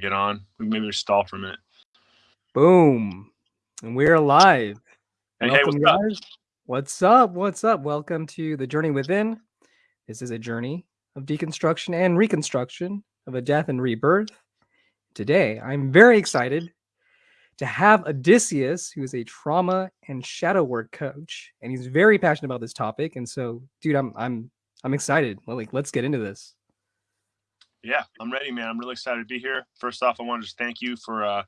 get on. We Maybe we stall for a minute. Boom. And we're live. Hey, hey, what's up? What's up? What's up? Welcome to the Journey Within. This is a journey of deconstruction and reconstruction of a death and rebirth. Today, I'm very excited to have Odysseus, who is a trauma and shadow work coach, and he's very passionate about this topic. And so, dude, I'm I'm I'm excited. Like, let's get into this. Yeah, I'm ready, man. I'm really excited to be here. First off, I want to just thank you for uh,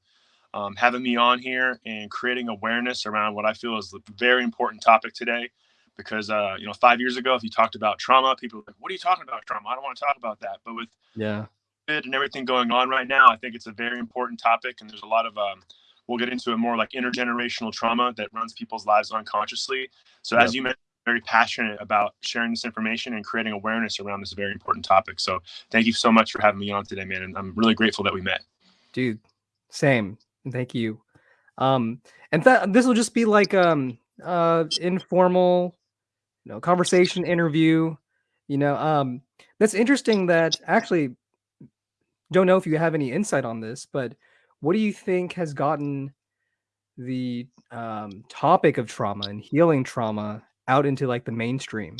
um, having me on here and creating awareness around what I feel is a very important topic today. Because uh, you know, five years ago, if you talked about trauma, people were like, "What are you talking about, trauma? I don't want to talk about that." But with Yeah. it and everything going on right now, I think it's a very important topic, and there's a lot of um, we'll get into it more like intergenerational trauma that runs people's lives unconsciously. So as you mentioned, very passionate about sharing this information and creating awareness around this very important topic. So thank you so much for having me on today, man, and I'm really grateful that we met. dude same thank you um and that this will just be like um uh informal you know conversation interview you know um that's interesting that actually don't know if you have any insight on this but what do you think has gotten the um topic of trauma and healing trauma out into like the mainstream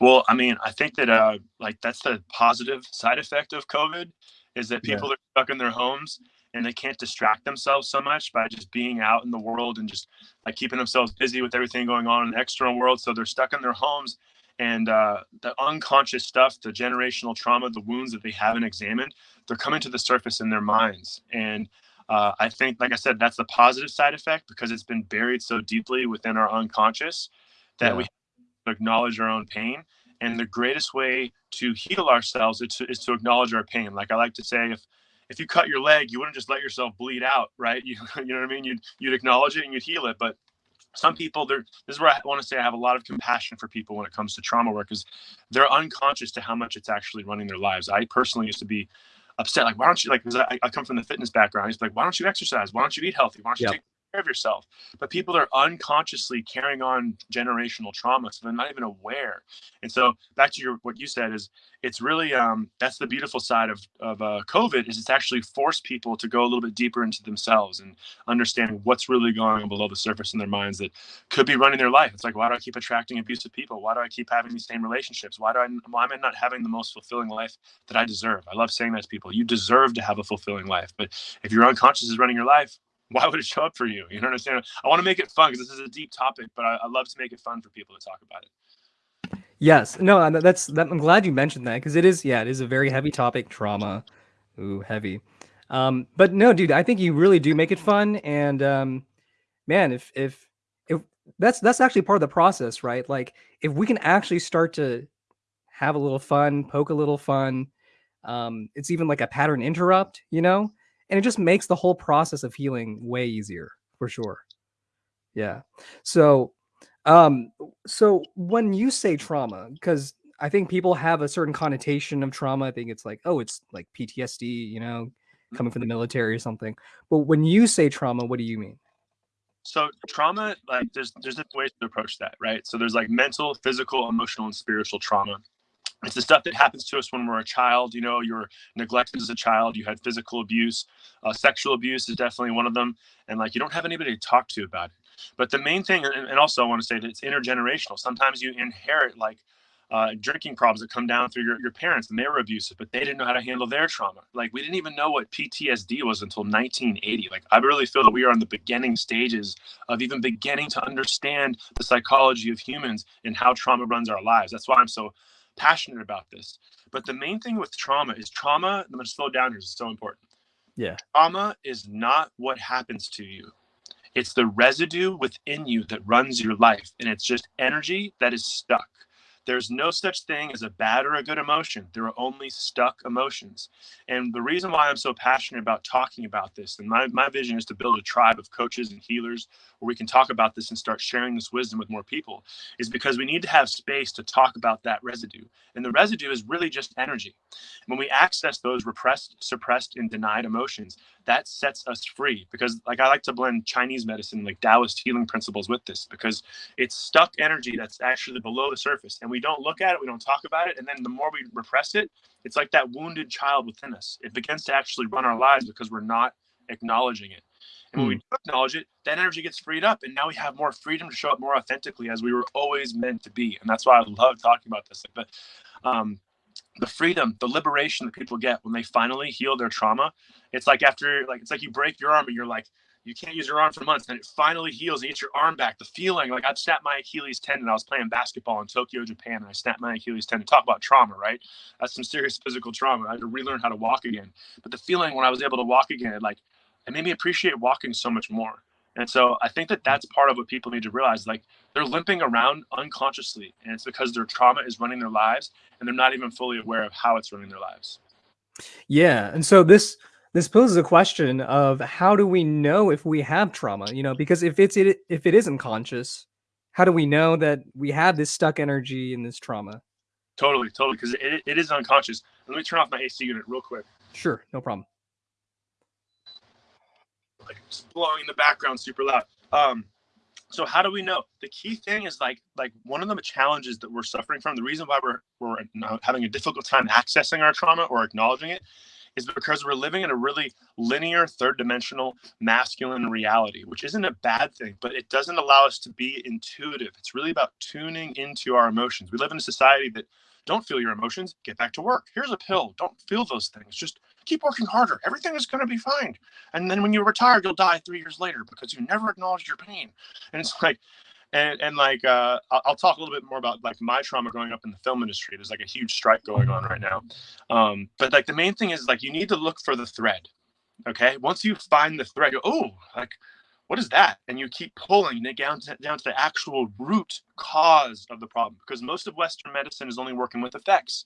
Well, I mean, I think that uh, like that's the positive side effect of COVID is that Yeah. people are stuck in their homes and they can't distract themselves so much by just being out in the world and just like keeping themselves busy with everything going on in the external world. So they're stuck in their homes and uh, the unconscious stuff, the generational trauma, the wounds that they haven't examined, they're coming to the surface in their minds. And uh, I think, like I said, that's the positive side effect because it's been buried so deeply within our unconscious that Yeah. we acknowledge our own pain. And the greatest way to heal ourselves is to, is to acknowledge our pain. Like I like to say, if if you cut your leg, you wouldn't just let yourself bleed out, right? You, you know what I mean? You'd you'd acknowledge it and you'd heal it. But some people, they're this is where I want to say I have a lot of compassion for people when it comes to trauma work, because they're unconscious to how much it's actually running their lives. I personally used to be upset, like, why don't you like? Because I, I come from the fitness background. I used to be like, why don't you exercise? Why don't you eat healthy? Why don't you Yep. take of yourself? But people are unconsciously carrying on generational trauma, so they're not even aware. And so back to your what you said is it's really um, that's the beautiful side of of uh, COVID is it's actually forced people to go a little bit deeper into themselves and understanding what's really going on below the surface in their minds that could be running their life. It's like why do I keep attracting abusive people? Why do I keep having these same relationships? Why do I why am I not having the most fulfilling life that I deserve? I love saying that to people. You deserve to have a fulfilling life, but if your unconscious is running your life, why would it show up for you? You know what I'm saying? I want to make it fun because this is a deep topic, but I, I love to make it fun for people to talk about it. Yes. No, that's that. I'm glad you mentioned that because it is, yeah, it is a very heavy topic, trauma. Ooh, heavy. Um, but no, dude, I think you really do make it fun. And um, man, if if if that's that's actually part of the process, right? Like if we can actually start to have a little fun, poke a little fun, um, it's even like a pattern interrupt, you know, and it just makes the whole process of healing way easier for sure. Yeah. So um, so when you say trauma, because I think people have a certain connotation of trauma. I think it's like, oh, it's like PTSD, you know, coming from the military or something. But when you say trauma, what do you mean? So trauma, like there's there's different ways to approach that, right? So there's like mental, physical, emotional, and spiritual trauma. It's the stuff that happens to us when we're a child. You know, you're neglected as a child. You had physical abuse, uh, sexual abuse is definitely one of them, and like you don't have anybody to talk to about it. But the main thing, and, also I want to say that it's intergenerational. Sometimes you inherit like uh, drinking problems that come down through your, your parents and they were abusive, but they didn't know how to handle their trauma. Like we didn't even know what PTSD was until 1980. Like I really feel that we are in the beginning stages of even beginning to understand the psychology of humans and how trauma runs our lives. That's why I'm so passionate about this. But the main thing with trauma is trauma. I'm going to slow down here. It's so important. Yeah. Trauma is not what happens to you. It's the residue within you that runs your life, and it's just energy that is stuck. There's no such thing as a bad or a good emotion. There are only stuck emotions. And the reason why I'm so passionate about talking about this, and my, my vision is to build a tribe of coaches and healers where we can talk about this and start sharing this wisdom with more people, is because we need to have space to talk about that residue. And the residue is really just energy. When we access those repressed, suppressed, and denied emotions, that sets us free. Because, like, I like to blend Chinese medicine, like Taoist healing principles with this, because it's stuck energy that's actually below the surface. And we we don't look at it, we don't talk about it, and then the more we repress it, it's like that wounded child within us. It begins to actually run our lives because we're not acknowledging it. And when we Hmm. do acknowledge it, that energy gets freed up, and now we have more freedom to show up more authentically as we were always meant to be. And that's why I love talking about this. But um, the freedom, the liberation that people get when they finally heal their trauma, it's like after like it's like you break your arm and you're like you can't use your arm for months, and it finally heals. And you get your arm back. The feeling like I've snapped my Achilles tendon. I was playing basketball in Tokyo, Japan, and I snapped my Achilles tendon. Talk about trauma, right? That's some serious physical trauma. I had to relearn how to walk again. But the feeling when I was able to walk again, it like it made me appreciate walking so much more. And so I think that that's part of what people need to realize. Like they're limping around unconsciously, and it's because their trauma is running their lives, and they're not even fully aware of how it's running their lives. Yeah, and so this this poses a question of how do we know if we have trauma? You know, because if it's it if it isn't conscious, how do we know that we have this stuck energy in this trauma? Totally, totally, because it, it is unconscious. Let me turn off my AC unit real quick. Sure, no problem. like blowing in the background super loud. Um, so how do we know? The key thing is like like one of the challenges that we're suffering from. The reason why we're we're having a difficult time accessing our trauma or acknowledging it is because we're living in a really linear, third dimensional, masculine reality, which isn't a bad thing, but it doesn't allow us to be intuitive. It's really about tuning into our emotions. We live in a society that don't feel your emotions, get back to work. Here's a pill. Don't feel those things. Just keep working harder. Everything is going to be fine. And then when you retire, you'll die three years later because you never acknowledged your pain. And it's like, and, and like uh, I'll, talk a little bit more about like my trauma growing up in the film industry. There's like a huge strike going on right now. Um, but like the main thing is like you need to look for the thread. Okay. Once you find the thread, you oh, like what is that? And you keep pulling it down to, down to the actual root cause of the problem because most of Western medicine is only working with effects.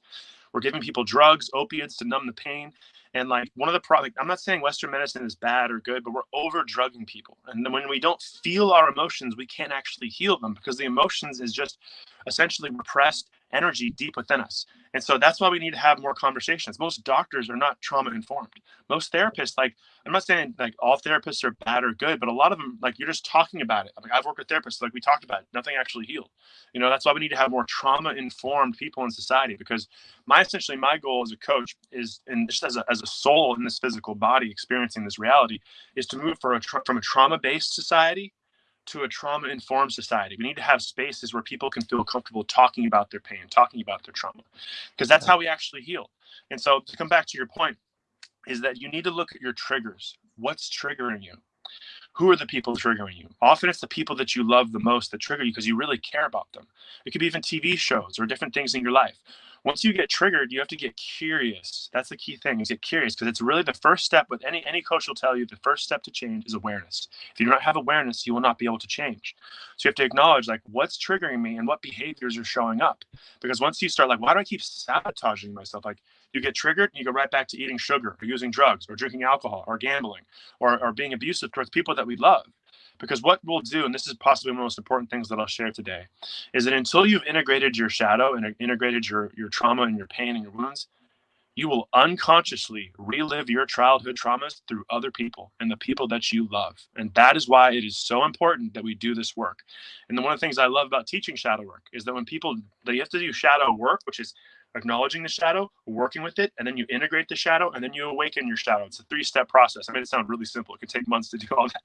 We're giving people drugs, opiates to numb the pain. And like one of the problems, I'm not saying Western medicine is bad or good, but we're over drugging people. And then when we don't feel our emotions, we can't actually heal them because the emotions is just essentially repressed energy deep within us. And so that's why we need to have more conversations. Most doctors are not trauma informed. Most therapists, like I'm not saying like all therapists are bad or good, but a lot of them, like you're just talking about it. Like I've worked with therapists, like we talked about it, nothing actually healed. You know, that's why we need to have more trauma informed people in society because my essentially my goal as a coach is and just as a, as a soul in this physical body experiencing this reality is to move for a from a trauma based society to a trauma informed society. We need to have spaces where people can feel comfortable talking about their pain, talking about their trauma, because that's how we actually heal. And so, to come back to your point, is that you need to look at your triggers. What's triggering you? Who are the people triggering you? Often it's the people that you love the most that trigger you because you really care about them. It could be even TV shows or different things in your life. Once you get triggered, you have to get curious. That's the key thing is get curious because it's really the first step with any any coach will tell you the first step to change is awareness. If you do not have awareness, you will not be able to change. So you have to acknowledge like what's triggering me and what behaviors are showing up. Because once you start like, why do I keep sabotaging myself? Like you get triggered and you go right back to eating sugar or using drugs or drinking alcohol or gambling or, or being abusive towards people that we love. Because what we'll do, and this is possibly one of the most important things that I'll share today, is that until you've integrated your shadow and integrated your, your trauma and your pain and your wounds, you will unconsciously relive your childhood traumas through other people and the people that you love. And that is why it is so important that we do this work. And one of the things I love about teaching shadow work is that when people that you have to do shadow work, which is acknowledging the shadow, working with it, and then you integrate the shadow, and then you awaken your shadow. It's a three-step process. I made it sound really simple. It could take months to do all that,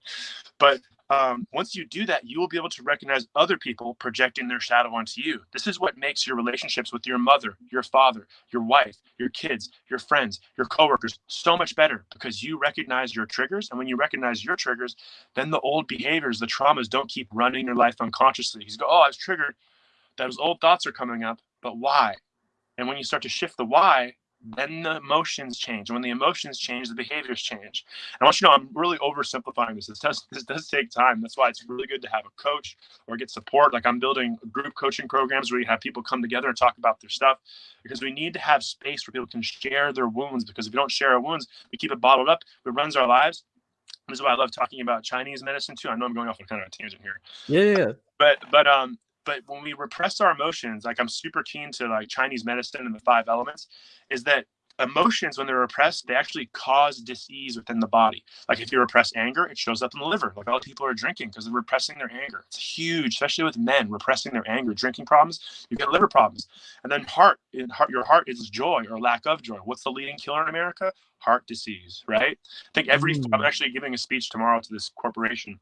but um, once you do that, you will be able to recognize other people projecting their shadow onto you. This is what makes your relationships with your mother, your father, your wife, your kids, your friends, your coworkers so much better because you recognize your triggers. And when you recognize your triggers, then the old behaviors, the traumas don't keep running your life unconsciously. You go, oh, I was triggered. Those old thoughts are coming up, but why? And when you start to shift the why, then the emotions change. And when the emotions change, the behaviors change. And I want you to know I'm really oversimplifying this. This does this does take time. That's why it's really good to have a coach or get support. Like I'm building group coaching programs where you have people come together and talk about their stuff because we need to have space where people can share their wounds. Because if we don't share our wounds, we keep it bottled up. It runs our lives. This is why I love talking about Chinese medicine too. I know I'm going off on kind of a tangent here. Yeah, yeah. But but um but when we repress our emotions like i'm super keen to like chinese medicine and the five elements is that emotions when they're repressed they actually cause disease within the body. Like if you repress anger it shows up in the liver like all people are drinking because they're repressing their anger. It's huge especially with men repressing their anger. Drinking problems you get liver problems. And then heart, in heart your heart is joy or lack of joy. What's the leading killer in america? Heart disease right? I think every mm. i'm actually giving a speech tomorrow to this corporation.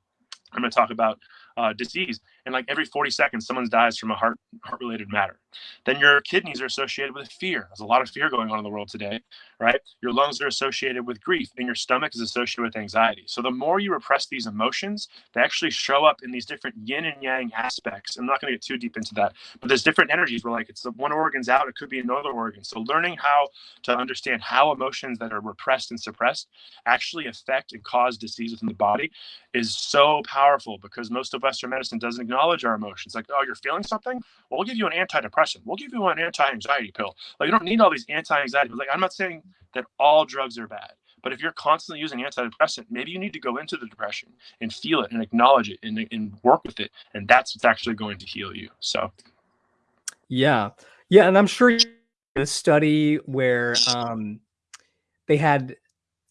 I'm going to talk about uh, disease. And like every 40 seconds someone dies from a heart heart related matter. Then your kidneys are associated with fear. There's a lot of fear going on in the world today right? Your lungs are associated with grief and your stomach is associated with anxiety. So the more you repress these emotions they actually show up in these different yin and yang aspects. I'm not going to get too deep into that but there's different energies where like it's one organ's out it could be another organ. So learning how to understand how emotions that are repressed and suppressed actually affect and cause disease within the body is so powerful because most of western medicine doesn't acknowledge our emotions. Like, oh, you're feeling something? Well, we'll give you an antidepressant. We'll give you an anti-anxiety pill. Like, you don't need all these anti-anxiety. Like, I'm not saying that all drugs are bad, but if you're constantly using antidepressant, maybe you need to go into the depression and feel it and acknowledge it and, and work with it, and that's what's actually going to heal you. So, yeah, yeah, and I'm sure a study where um, they had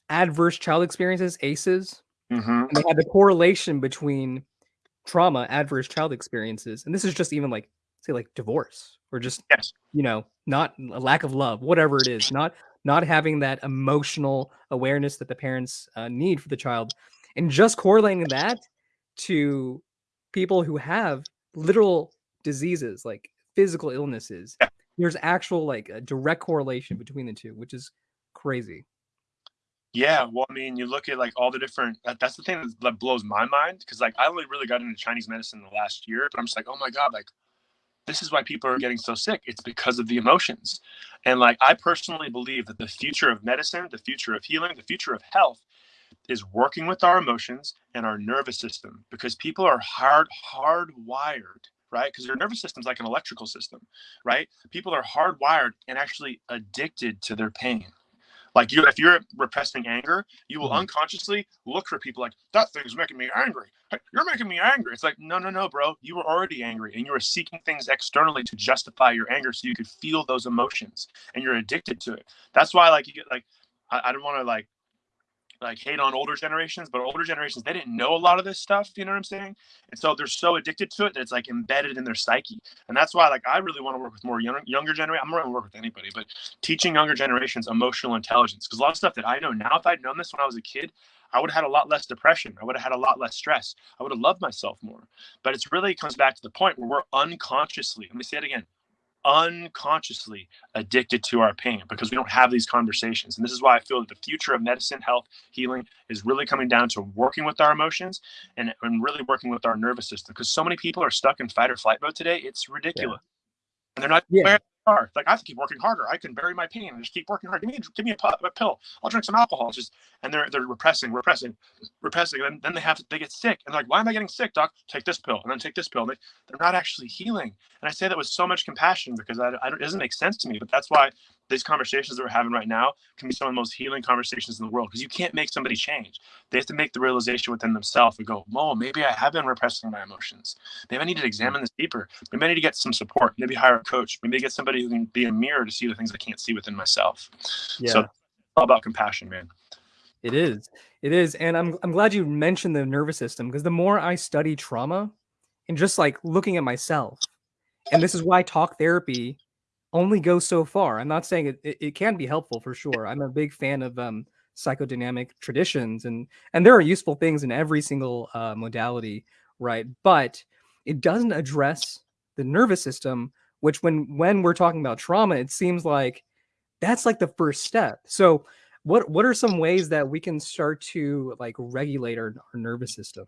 adverse child experiences, ACEs. Mm-hmm. And they had the correlation between trauma, adverse child experiences, and this is just even like say like divorce or just yes. you know not a lack of love, whatever it is, not not having that emotional awareness that the parents uh, need for the child, and just correlating that to people who have literal diseases like physical illnesses. Yeah. There's actual like a direct correlation between the two, which is crazy. Yeah, well, I mean, you look at like all the different. That, that's the thing that blows my mind because like I only really got into Chinese medicine in the last year, but I'm just like, oh my god, like this is why people are getting so sick. It's because of the emotions, and like I personally believe that the future of medicine, the future of healing, the future of health, is working with our emotions and our nervous system because people are hard hardwired right? Because your nervous system is like an electrical system, right? People are hardwired and actually addicted to their pain. Like you, if you're repressing anger, you will mm-hmm. unconsciously look for people like that thing's making me angry. Hey, you're making me angry. It's like no, no, no, bro. You were already angry, and you were seeking things externally to justify your anger, so you could feel those emotions, and you're addicted to it. That's why, like, you get like, I, I don't want to like like hate on older generations, but older generations they didn't know a lot of this stuff. You know what I'm saying? And so they're so addicted to it that it's like embedded in their psyche. And that's why like I really want to work with more young, younger generation. I'm going to work with anybody, but teaching younger generations emotional intelligence because a lot of stuff that I know now, if I'd known this when I was a kid, I would have had a lot less depression. I would have had a lot less stress. I would have loved myself more. But it's really comes back to the point where we're unconsciously, let me say it again, unconsciously addicted to our pain because we don't have these conversations. And this is why I feel that the future of medicine, health, healing is really coming down to working with our emotions and, and really working with our nervous system because so many people are stuck in fight or flight mode today. It's ridiculous. Yeah. And they're not yeah are. Like I have to keep working harder. I can bury my pain and just keep working hard. Give me, give me a, a pill. I'll drink some alcohol. It's just and they're they're repressing, repressing, repressing. And then they have to, they get sick and they're like, why am I getting sick, doc? Take this pill and then take this pill. They, they're not actually healing. And I say that with so much compassion because I, I it doesn't make sense to me. But that's why these conversations that we're having right now can be some of the most healing conversations in the world because you can't make somebody change. They have to make the realization within themselves and go, "Whoa, maybe I have been repressing my emotions. Maybe I need to examine this deeper. Maybe I need to get some support. Maybe hire a coach. Maybe get somebody who can be a mirror to see the things I can't see within myself." Yeah. So, all about compassion, man. It is. It is, and I'm I'm glad you mentioned the nervous system because the more I study trauma, and just like looking at myself, and this is why talk therapy only go so far. I'm not saying it, it, it, can be helpful for sure. I'm a big fan of um, psychodynamic traditions, and and there are useful things in every single uh, modality, right? But it doesn't address the nervous system, which when when we're talking about trauma, it seems like that's like the first step. So what what are some ways that we can start to like regulate our, our nervous system?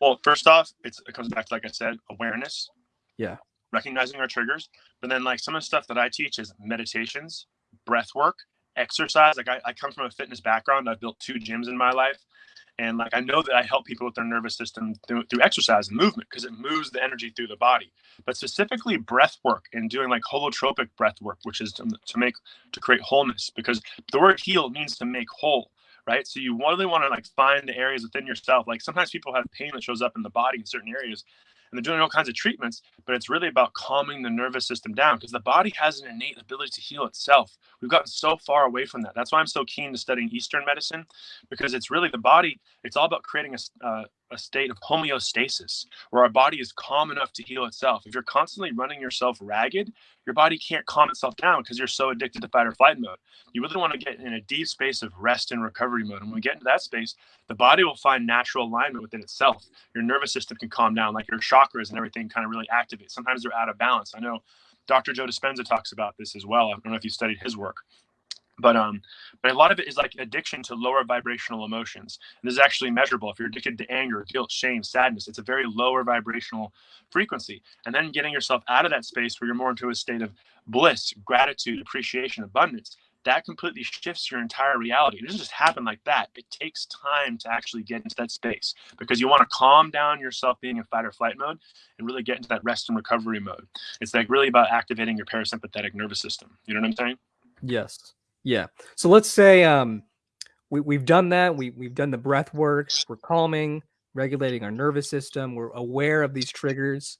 Well, first off, it comes back to like I said, awareness. Yeah recognizing our triggers. But then, like some of the stuff that I teach is meditations, breath work, exercise. Like I, I come from a fitness background. I've built two gyms in my life. And like I know that I help people with their nervous system through, through exercise and movement because it moves the energy through the body. But specifically breath work and doing like holotropic breath work, which is to, to make to create wholeness because the word heal means to make whole right? So you really want to like find the areas within yourself. Like sometimes people have pain that shows up in the body in certain areas, and they're doing all kinds of treatments, but it's really about calming the nervous system down because the body has an innate ability to heal itself. We've gotten so far away from that. That's why I'm so keen to studying Eastern medicine because it's really the body, it's all about creating a, uh, a state of homeostasis where our body is calm enough to heal itself. If you're constantly running yourself ragged, your body can't calm itself down because you're so addicted to fight or flight mode. You really want to get in a deep space of rest and recovery mode. And when we get into that space, the body will find natural alignment within itself. Your nervous system can calm down, like your chakras and everything kind of really activate. Sometimes they're out of balance. I know Dr. Joe Dispenza talks about this as well. I don't know if you studied his work but um but a lot of it is like addiction to lower vibrational emotions. And this is actually measurable. If you're addicted to anger guilt shame sadness it's a very lower vibrational frequency. And then getting yourself out of that space where you're more into a state of bliss gratitude appreciation abundance that completely shifts your entire reality. It doesn't just happen like that. It takes time to actually get into that space because you want to calm down yourself being in fight or flight mode and really get into that rest and recovery mode. It's like really about activating your parasympathetic nervous system. You know what i'm saying? Yes yeah. So let's say um, we, we've done that. We, we've done the breath work. We're calming, regulating our nervous system. We're aware of these triggers.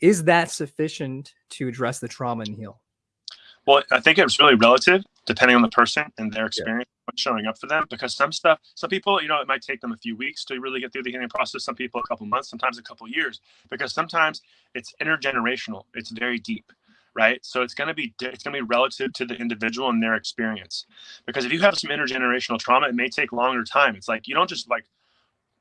Is that sufficient to address the trauma and heal? Well, I think it's really relative depending on the person and their experience yeah. showing up for them. Because some stuff, some people, you know, it might take them a few weeks to really get through the healing process. Some people a couple months, sometimes a couple years. Because sometimes it's intergenerational. It's very deep right? So it's going to be it's going to be relative to the individual and their experience. Because if you have some intergenerational trauma, it may take longer time. It's like you don't just like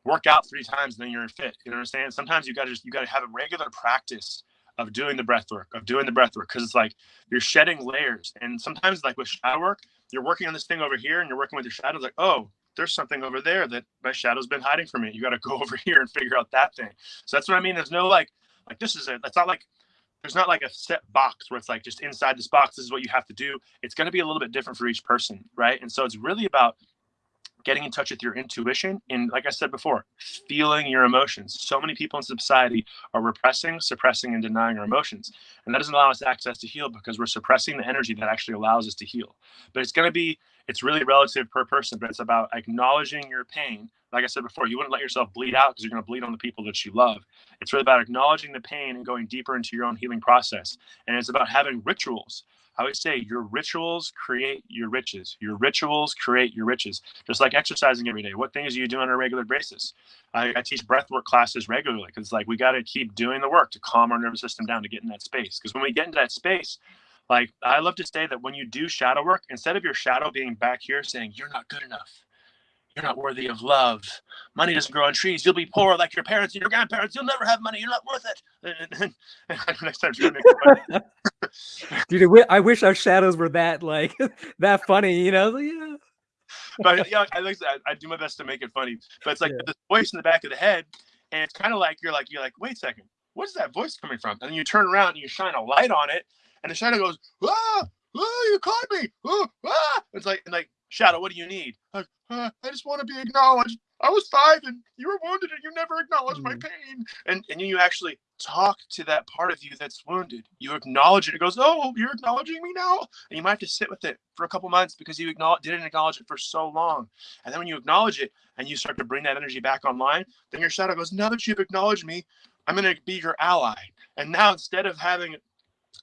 work out three times and then you're fit. You understand? Sometimes you got to just you got to have a regular practice of doing the breath work, of doing the breath work, because it's like you're shedding layers. And sometimes, like with shadow work, you're working on this thing over here and you're working with your shadows, like, oh, there's something over there that my shadow's been hiding from me. You got to go over here and figure out that thing. So that's what I mean. There's no like, like this is it. That's not like there's not like a set box where it's like just inside this box this is what you have to do. It's going to be a little bit different for each person right? And so it's really about getting in touch with your intuition and like i said before feeling your emotions so many people in society are repressing suppressing and denying our emotions and that doesn't allow us access to heal because we're suppressing the energy that actually allows us to heal but it's going to be it's really relative per person but it's about acknowledging your pain like I said before, you wouldn't let yourself bleed out because you're going to bleed on the people that you love. It's really about acknowledging the pain and going deeper into your own healing process. And it's about having rituals. I would say your rituals create your riches. Your rituals create your riches. Just like exercising every day. What things do you do on a regular basis? I, I teach breathwork classes regularly because like we got to keep doing the work to calm our nervous system down to get in that space. Because when we get into that space, like I love to say that when you do shadow work, instead of your shadow being back here saying you're not good enough, you're not worthy of love. Money doesn't grow on trees. You'll be poor like your parents and your grandparents. You'll never have money. You're not worth it. Next time, dude, I wish our shadows were that like that funny. You know, yeah. But yeah, I like I, I do my best to make it funny. But it's like yeah. this voice in the back of the head, and it's kind of like you're like you're like, wait a second, what's that voice coming from? And then you turn around and you shine a light on it, and the shadow goes, ah, ah, you caught me, ah, ah. It's like and like Shadow, what do you need? Uh, uh, I just want to be acknowledged. I was five and you were wounded and you never acknowledged mm-hmm. my pain. And and you actually talk to that part of you that's wounded. You acknowledge it. It goes, oh, you're acknowledging me now. And you might have to sit with it for a couple months because you acknowledge, didn't acknowledge it for so long. And then when you acknowledge it and you start to bring that energy back online, then your shadow goes, now that you've acknowledged me, I'm going to be your ally. And now instead of having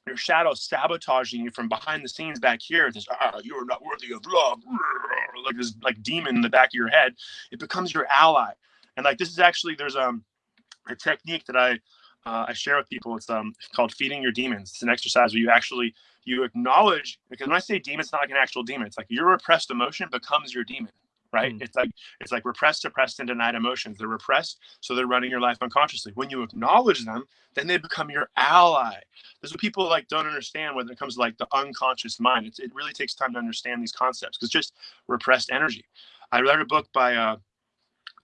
your shadow sabotaging you from behind the scenes back here. This ah, you are not worthy of love, like this like demon in the back of your head. It becomes your ally, and like this is actually there's um a technique that I uh, I share with people. It's um called feeding your demons. It's an exercise where you actually you acknowledge because when I say demon, it's not like an actual demon. It's like your repressed emotion becomes your demon right? Mm. It's like it's like repressed, suppressed, and denied emotions. They're repressed, so they're running your life unconsciously. When you acknowledge them, then they become your ally. This is what people like don't understand when it comes to like the unconscious mind. It's, it really takes time to understand these concepts because just repressed energy. I read a book by uh,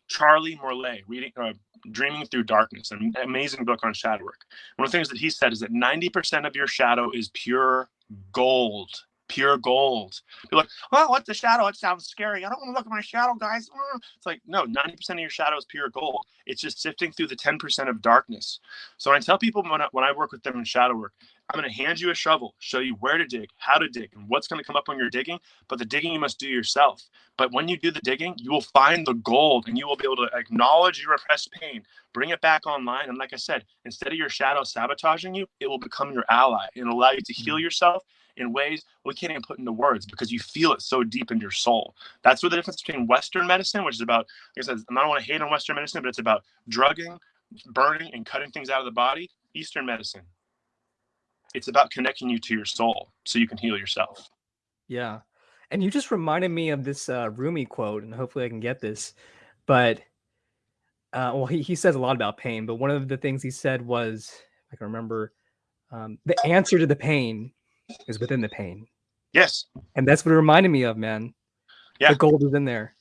Charlie Morley, reading uh, Dreaming Through Darkness, an amazing book on shadow work. One of the things that he said is that 90% of your shadow is pure gold pure gold. You're like, well, what's the shadow? It sounds scary. I don't want to look at my shadow, guys. Mm. It's like, no, 90% of your shadow is pure gold. It's just sifting through the 10% of darkness. So when I tell people when I, when I work with them in shadow work, I'm going to hand you a shovel, show you where to dig, how to dig, and what's going to come up when you're digging. But the digging you must do yourself. But when you do the digging, you will find the gold and you will be able to acknowledge your repressed pain, bring it back online. And like I said, instead of your shadow sabotaging you, it will become your ally and allow you to heal mm. yourself in ways we can't even put into words because you feel it so deep in your soul. That's where the difference between Western medicine, which is about, like I said, I don't want to hate on Western medicine, but it's about drugging, burning, and cutting things out of the body. Eastern medicine, it's about connecting you to your soul so you can heal yourself. Yeah. And you just reminded me of this uh, Rumi quote, and hopefully I can get this. But, uh, well, he, he says a lot about pain, but one of the things he said was, I can remember, um, the answer to the pain is within the pain. Yes. And that's what it reminded me of, man. Yeah. The gold is in there.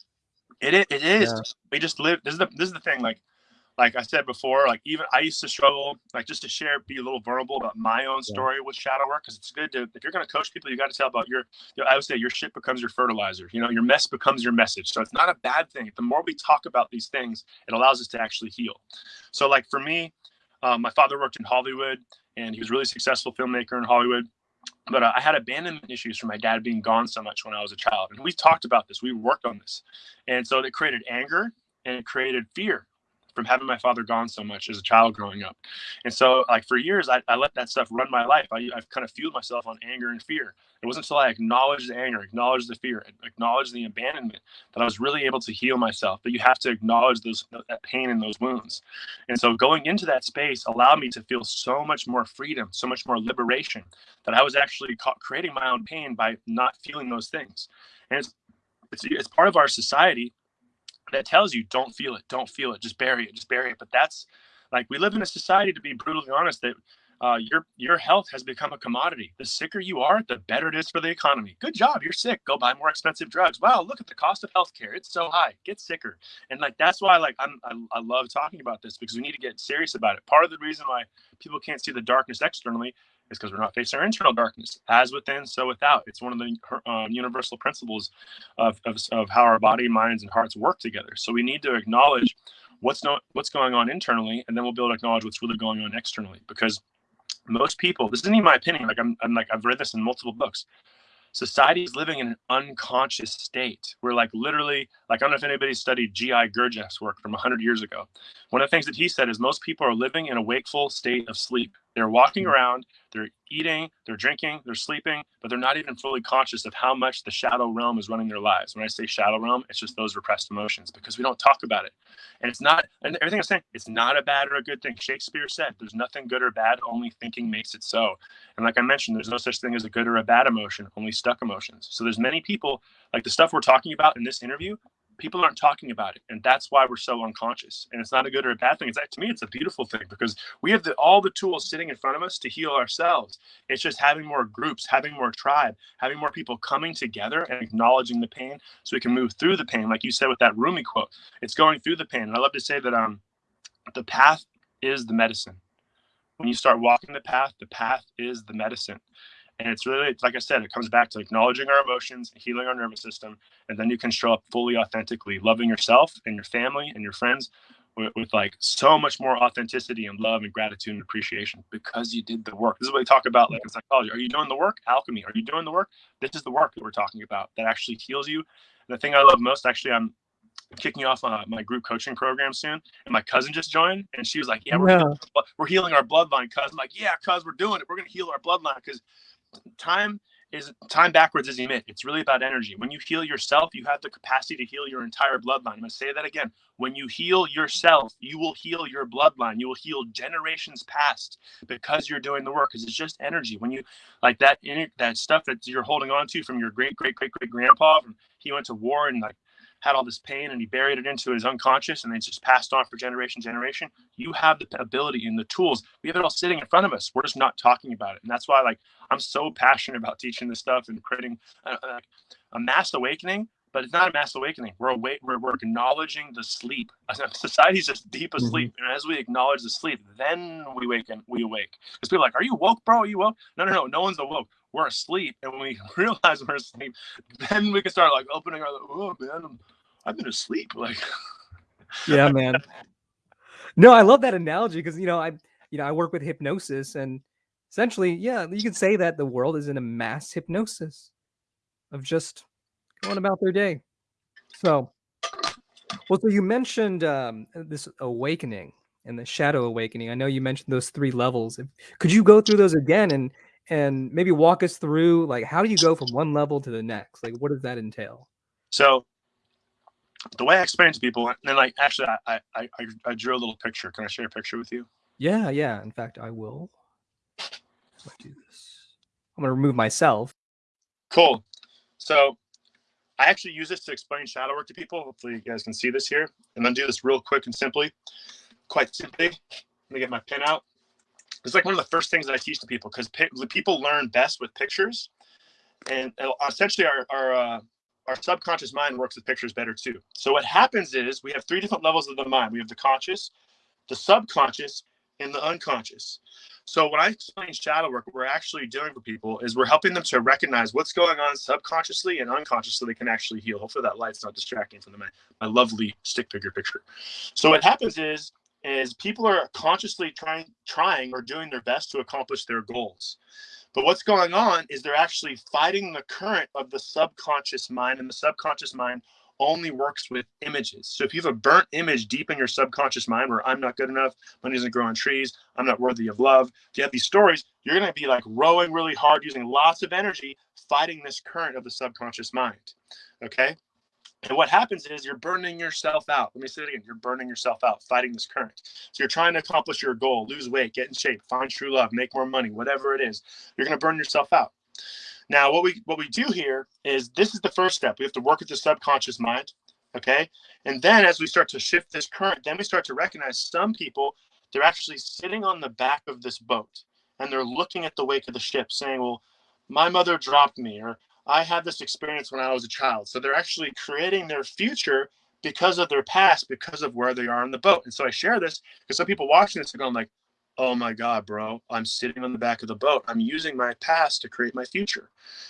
It is. It is. Yeah. We just live. This is the this is the thing. Like like I said before, like even I used to struggle, like just to share, be a little vulnerable about my own story yeah. with shadow work, because it's good to if you're going to coach people, you got to tell about your. You know, I would say your shit becomes your fertilizer. You know, your mess becomes your message. So it's not a bad thing. The more we talk about these things, it allows us to actually heal. So like for me, um, my father worked in Hollywood, and he was a really successful filmmaker in Hollywood. But uh, I had abandonment issues from my dad being gone so much when I was a child, and we talked about this. We worked on this, and so it created anger and it created fear from having my father gone so much as a child growing up. And so, like for years, I, I let that stuff run my life. I, I've kind of fueled myself on anger and fear. It wasn't until I acknowledged the anger, acknowledged the fear, acknowledged the abandonment that I was really able to heal myself. But you have to acknowledge those that pain and those wounds. And so, going into that space allowed me to feel so much more freedom, so much more liberation that I was actually caught creating my own pain by not feeling those things. And it's, it's, it's part of our society that tells you don't feel it, don't feel it, just bury it, just bury it. But that's like we live in a society to be brutally honest that uh, your your health has become a commodity. The sicker you are, the better it is for the economy. Good job, you're sick. Go buy more expensive drugs. Wow, look at the cost of healthcare. It's so high. Get sicker. And like that's why like I'm I, I love talking about this because we need to get serious about it. Part of the reason why people can't see the darkness externally is because we're not facing our internal darkness. As within, so without. It's one of the um, universal principles of, of, of how our body, minds, and hearts work together. So we need to acknowledge what's not what's going on internally, and then we'll be able to acknowledge what's really going on externally. Because most people, this isn't even my opinion. Like I'm, I'm like I've read this in multiple books society is living in an unconscious state. We're like literally, like I don't know if anybody studied G.I. Gurdjieff's work from 100 years ago. One of the things that he said is most people are living in a wakeful state of sleep. They're walking hmm. around, they're eating, they're drinking, they're sleeping, but they're not even fully conscious of how much the shadow realm is running their lives. When I say shadow realm, it's just those repressed emotions because we don't talk about it. And it's not, and everything I'm saying, it's not a bad or a good thing. Shakespeare said, there's nothing good or bad, only thinking makes it so. And like I mentioned, there's no such thing as a good or a bad emotion, only stuck emotions. So there's many people, like the stuff we're talking about in this interview, people aren't talking about it and that's why we're so unconscious. And it's not a good or a bad thing. It's to me it's a beautiful thing because we have the, all the tools sitting in front of us to heal ourselves. It's just having more groups having more tribe having more people coming together and acknowledging the pain so we can move through the pain like you said with that rumi quote. It's going through the pain. And i love to say that um the path is the medicine. When you start walking the path the path is the medicine and it's really, like I said, it comes back to acknowledging our emotions, healing our nervous system, and then you can show up fully authentically, loving yourself and your family and your friends with, with, like so much more authenticity and love and gratitude and appreciation because you did the work. This is what we talk about like in psychology. Are you doing the work? Alchemy. Are you doing the work? This is the work that we're talking about that actually heals you. And the thing I love most, actually, I'm kicking off uh, my group coaching program soon, and my cousin just joined, and she was like, "Yeah, we're, yeah. Healing, we're healing our bloodline, cousin." I'm like, "Yeah, cuz we're doing it. We're gonna heal our bloodline because time is time backwards is emit. It's really about energy. When you heal yourself, you have the capacity to heal your entire bloodline. I'm going to say that again. When you heal yourself, you will heal your bloodline. You will heal generations past because you're doing the work. Because it's just energy. When you like that that stuff that you're holding on to from your great great great great grandpa, from he went to war and like had all this pain and he buried it into his unconscious and then just passed on for generation generation you have the ability and the tools we have it all sitting in front of us we're just not talking about it and that's why like i'm so passionate about teaching this stuff and creating a, a, a mass awakening but it's not a mass awakening. We're awake. We're, we're acknowledging the sleep. Society's just deep mm-hmm. asleep, mm-hmm. and as we acknowledge the sleep, then we wake and we awake. Because people are like, "Are you woke, bro? Are you woke?" No, no, no. No one's awoke. We're asleep. And when we realize we're asleep, then we can start like opening our, oh man, I've been asleep. Like, yeah, man. No, I love that analogy because you know I you know I work with hypnosis and essentially, yeah, you could say that the world is in a mass hypnosis of just going about their day. So, well, so you mentioned um, this awakening and the shadow awakening. I know you mentioned those three levels. Could you go through those again and and maybe walk us through like how do you go from one level to the next? Like, what does that entail? So, the way I explain to people, and then like actually, I I I, I drew a little picture. Can I share a picture with you? Yeah, yeah. In fact, I will. do this. I'm gonna remove myself. Cool. So I actually use this to explain shadow work to people. Hopefully you guys can see this here. And then do this real quick and simply, quite simply. Let me get my pen out. It's like one of the first things that I teach to people because people learn best with pictures. And uh, essentially our, our, uh, our subconscious mind works with pictures better too. So what happens is we have three different levels of the mind. We have the conscious, the subconscious, and the unconscious. So when I explain shadow work, what we're actually doing for people is we're helping them to recognize what's going on subconsciously and unconsciously so they can actually heal. Hopefully that light's not distracting from the, my, my lovely stick figure picture. So what happens is is people are consciously trying trying or doing their best to accomplish their goals. But what's going on is they're actually fighting the current of the subconscious mind, and the subconscious mind only works with images. So if you have a burnt image deep in your subconscious mind where I'm not good enough, money doesn't grow on trees, I'm not worthy of love, if you have these stories, you're going to be like rowing really hard, using lots of energy, fighting this current of the subconscious mind. Okay. And what happens is you're burning yourself out. Let me say it again. You're burning yourself out, fighting this current. So you're trying to accomplish your goal, lose weight, get in shape, find true love, make more money, whatever it is. You're going to burn yourself out. Now, what we what we do here is this is the first step. We have to work with the subconscious mind, okay? And then as we start to shift this current, then we start to recognize some people they're actually sitting on the back of this boat and they're looking at the wake of the ship, saying, "Well, my mother dropped me," or "I had this experience when I was a child." So they're actually creating their future because of their past, because of where they are in the boat. And so I share this because some people watching this are going like, oh my God, bro, I'm sitting on the back of the boat. I'm using my past to create my future.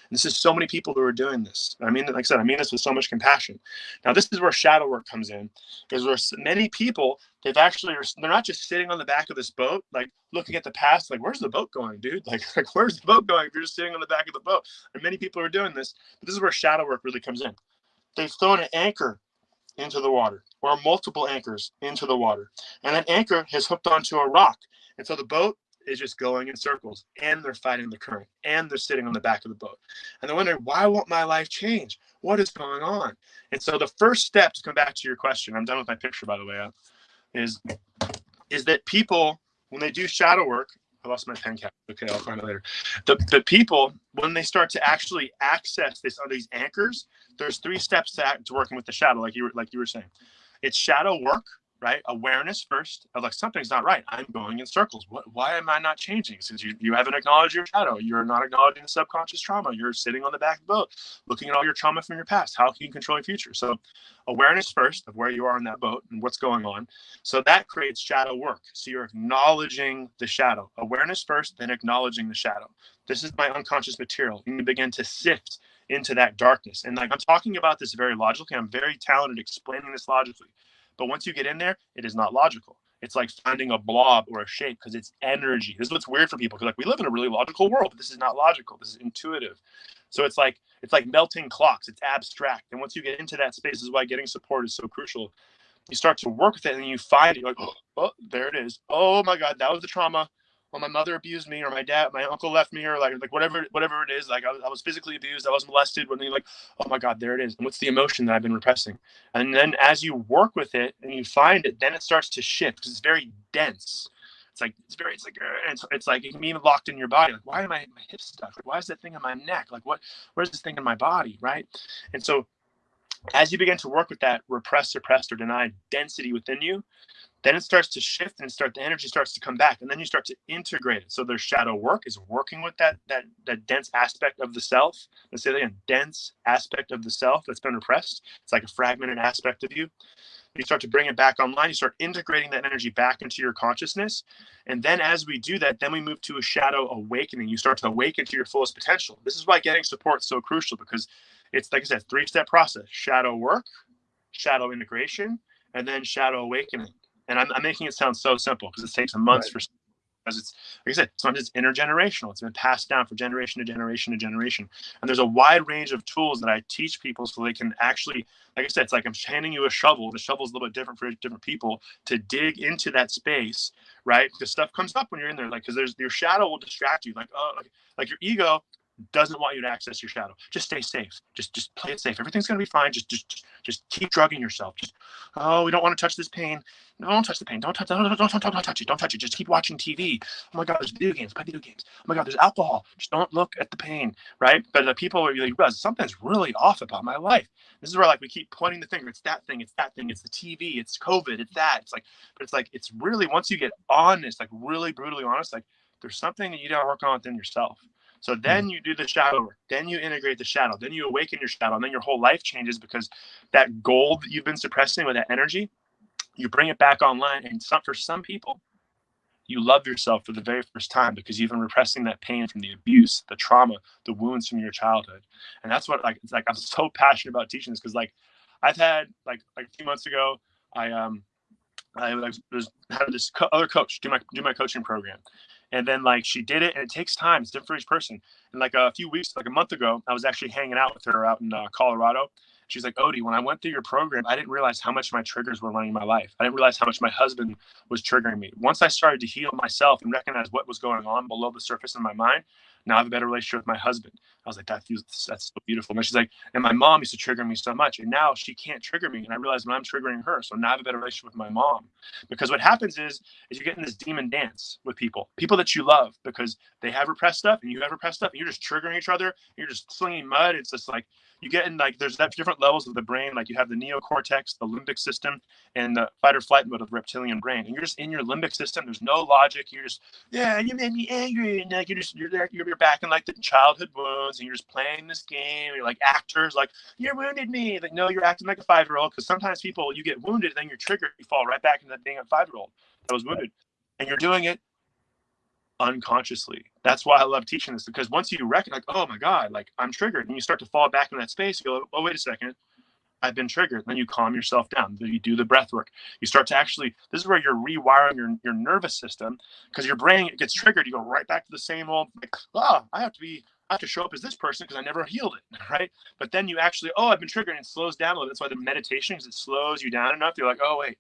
And this is so many people who are doing this. I mean, like I said, I mean this with so much compassion. Now, this is where shadow work comes in, because there's many people, they've actually, they're not just sitting on the back of this boat, like looking at the past, like, where's the boat going, dude? Like, like where's the boat going if you're just sitting on the back of the boat? And many people are doing this. But this is where shadow work really comes in. They've thrown an anchor into the water or multiple anchors into the water. And that anchor has hooked onto a rock and so the boat is just going in circles and they're fighting the current and they're sitting on the back of the boat. And they're wondering, why won't my life change? What is going on? And so the first step to come back to your question, I'm done with my picture, by the way, uh, is, is that people, when they do shadow work, I lost my pen cap. Okay, I'll find it later. The, the people, when they start to actually access this on these anchors, there's three steps to, to working with the shadow, like you were like you were saying. It's shadow work, right? Awareness first of like something's not right. I'm going in circles. What? Why am I not changing? Since you, you haven't acknowledged your shadow, you're not acknowledging the subconscious trauma. You're sitting on the back of the boat, looking at all your trauma from your past. How can you control your future? So, awareness first of where you are in that boat and what's going on. So that creates shadow work. So you're acknowledging the shadow. Awareness first, then acknowledging the shadow. This is my unconscious material. And You begin to sift into that darkness. And like I'm talking about this very logically. I'm very talented explaining this logically but once you get in there, it is not logical. It's like finding a blob or a shape because it's energy. This is what's weird for people because like we live in a really logical world, but this is not logical. This is intuitive. So it's like it's like melting clocks. It's abstract. And once you get into that space, is why getting support is so crucial. You start to work with it and you find it. You're like, oh, there it is. Oh my God, that was the trauma well, my mother abused me or my dad, my uncle left me or like, like whatever, whatever it is. Like I was, I was physically abused. I was molested when they like, oh my God, there it is. And what's the emotion that I've been repressing? And then as you work with it and you find it, then it starts to shift because it's very dense. It's like, it's very, it's like, uh, it's, it's like, it can be even locked in your body. Like, why am I, my hips stuck? Like, why is that thing in my neck? Like what, where's this thing in my body? Right. And so as you begin to work with that repressed, suppressed, or denied density within you, then it starts to shift and start the energy starts to come back and then you start to integrate it. So there's shadow work is working with that that that dense aspect of the self. Let's say again dense aspect of the self that's been repressed. It's like a fragmented aspect of you. You start to bring it back online. You start integrating that energy back into your consciousness. And then as we do that then we move to a shadow awakening. You start to awaken to your fullest potential. This is why getting support is so crucial because it's like i said three step process. Shadow work shadow integration and then shadow awakening and i'm, I'm making it sound so simple because it takes months right. for because it's like I said, sometimes it's intergenerational. It's been passed down from generation to generation to generation. And there's a wide range of tools that I teach people so they can actually, like I said, it's like I'm handing you a shovel. The shovel's a little bit different for different people to dig into that space, right? Because stuff comes up when you're in there, like because there's your shadow will distract you, like oh, like, like your ego doesn't want you to access your shadow. Just stay safe. Just just play it safe. Everything's gonna be fine. Just just just keep drugging yourself. Just oh, we don't want to touch this pain. No, don't touch the pain. Don't touch. Don't, don't, don't, don't, don't touch it. Don't touch it. Just keep watching TV. Oh my God, there's video games. Play video games. Oh my God, there's alcohol. Just don't look at the pain, right? But the people are like, realize something's really off about my life. This is where like we keep pointing the finger. It's that thing. It's that thing. It's the TV. It's COVID. It's that. It's like, but it's like it's really once you get honest, like really brutally honest, like there's something that you gotta work on within yourself. So hmm. then you do the shadow work, then you integrate the shadow, then you awaken your shadow, and then your whole life changes because that gold that you've been suppressing with that energy, you bring it back online. And some, for some people, you love yourself for the very first time because you've been repressing that pain from the abuse, the trauma, the wounds from your childhood. And that's what like it's like I'm so passionate about teaching this because like I've had like like a few months ago, I um I was had this co- other coach do my do my coaching program, and then like she did it and it takes time it's different for each person and like a few weeks like a month ago i was actually hanging out with her out in uh, colorado she's like odie when i went through your program i didn't realize how much my triggers were running my life i didn't realize how much my husband was triggering me once i started to heal myself and recognize what was going on below the surface in my mind now I have a better relationship with my husband. I was like, that feels that's so beautiful. And she's like, and my mom used to trigger me so much, and now she can't trigger me. And I realized when I'm triggering her, so now I have a better relationship with my mom. Because what happens is, is you get in this demon dance with people, people that you love, because they have repressed stuff and you have repressed stuff, and you're just triggering each other. you're just slinging mud. It's just like you get in like there's that different levels of the brain. Like you have the neocortex, the limbic system, and the fight or flight mode of the reptilian brain. And you're just in your limbic system. There's no logic. You're just yeah, you made me angry, and like you're just you're there. You're, back in like the childhood wounds, and you're just playing this game. You're like actors, like you wounded me. Like no, you're acting like a five year old. Because sometimes people you get wounded, and then you're triggered. You fall right back into being a five year old that was wounded, and you're doing it unconsciously. That's why I love teaching this because once you recognize, like, oh my God, like I'm triggered, and you start to fall back in that space, you go, oh, wait a second, I've been triggered. And Then you calm yourself down. Then you do the breath work. You start to actually, this is where you're rewiring your, your nervous system because your brain gets triggered. You go right back to the same old, like, oh, I have to be, I have to show up as this person because I never healed it, right? But then you actually, oh, I've been triggered and it slows down a little. That's why the meditation, because it slows you down enough. You're like, oh, wait,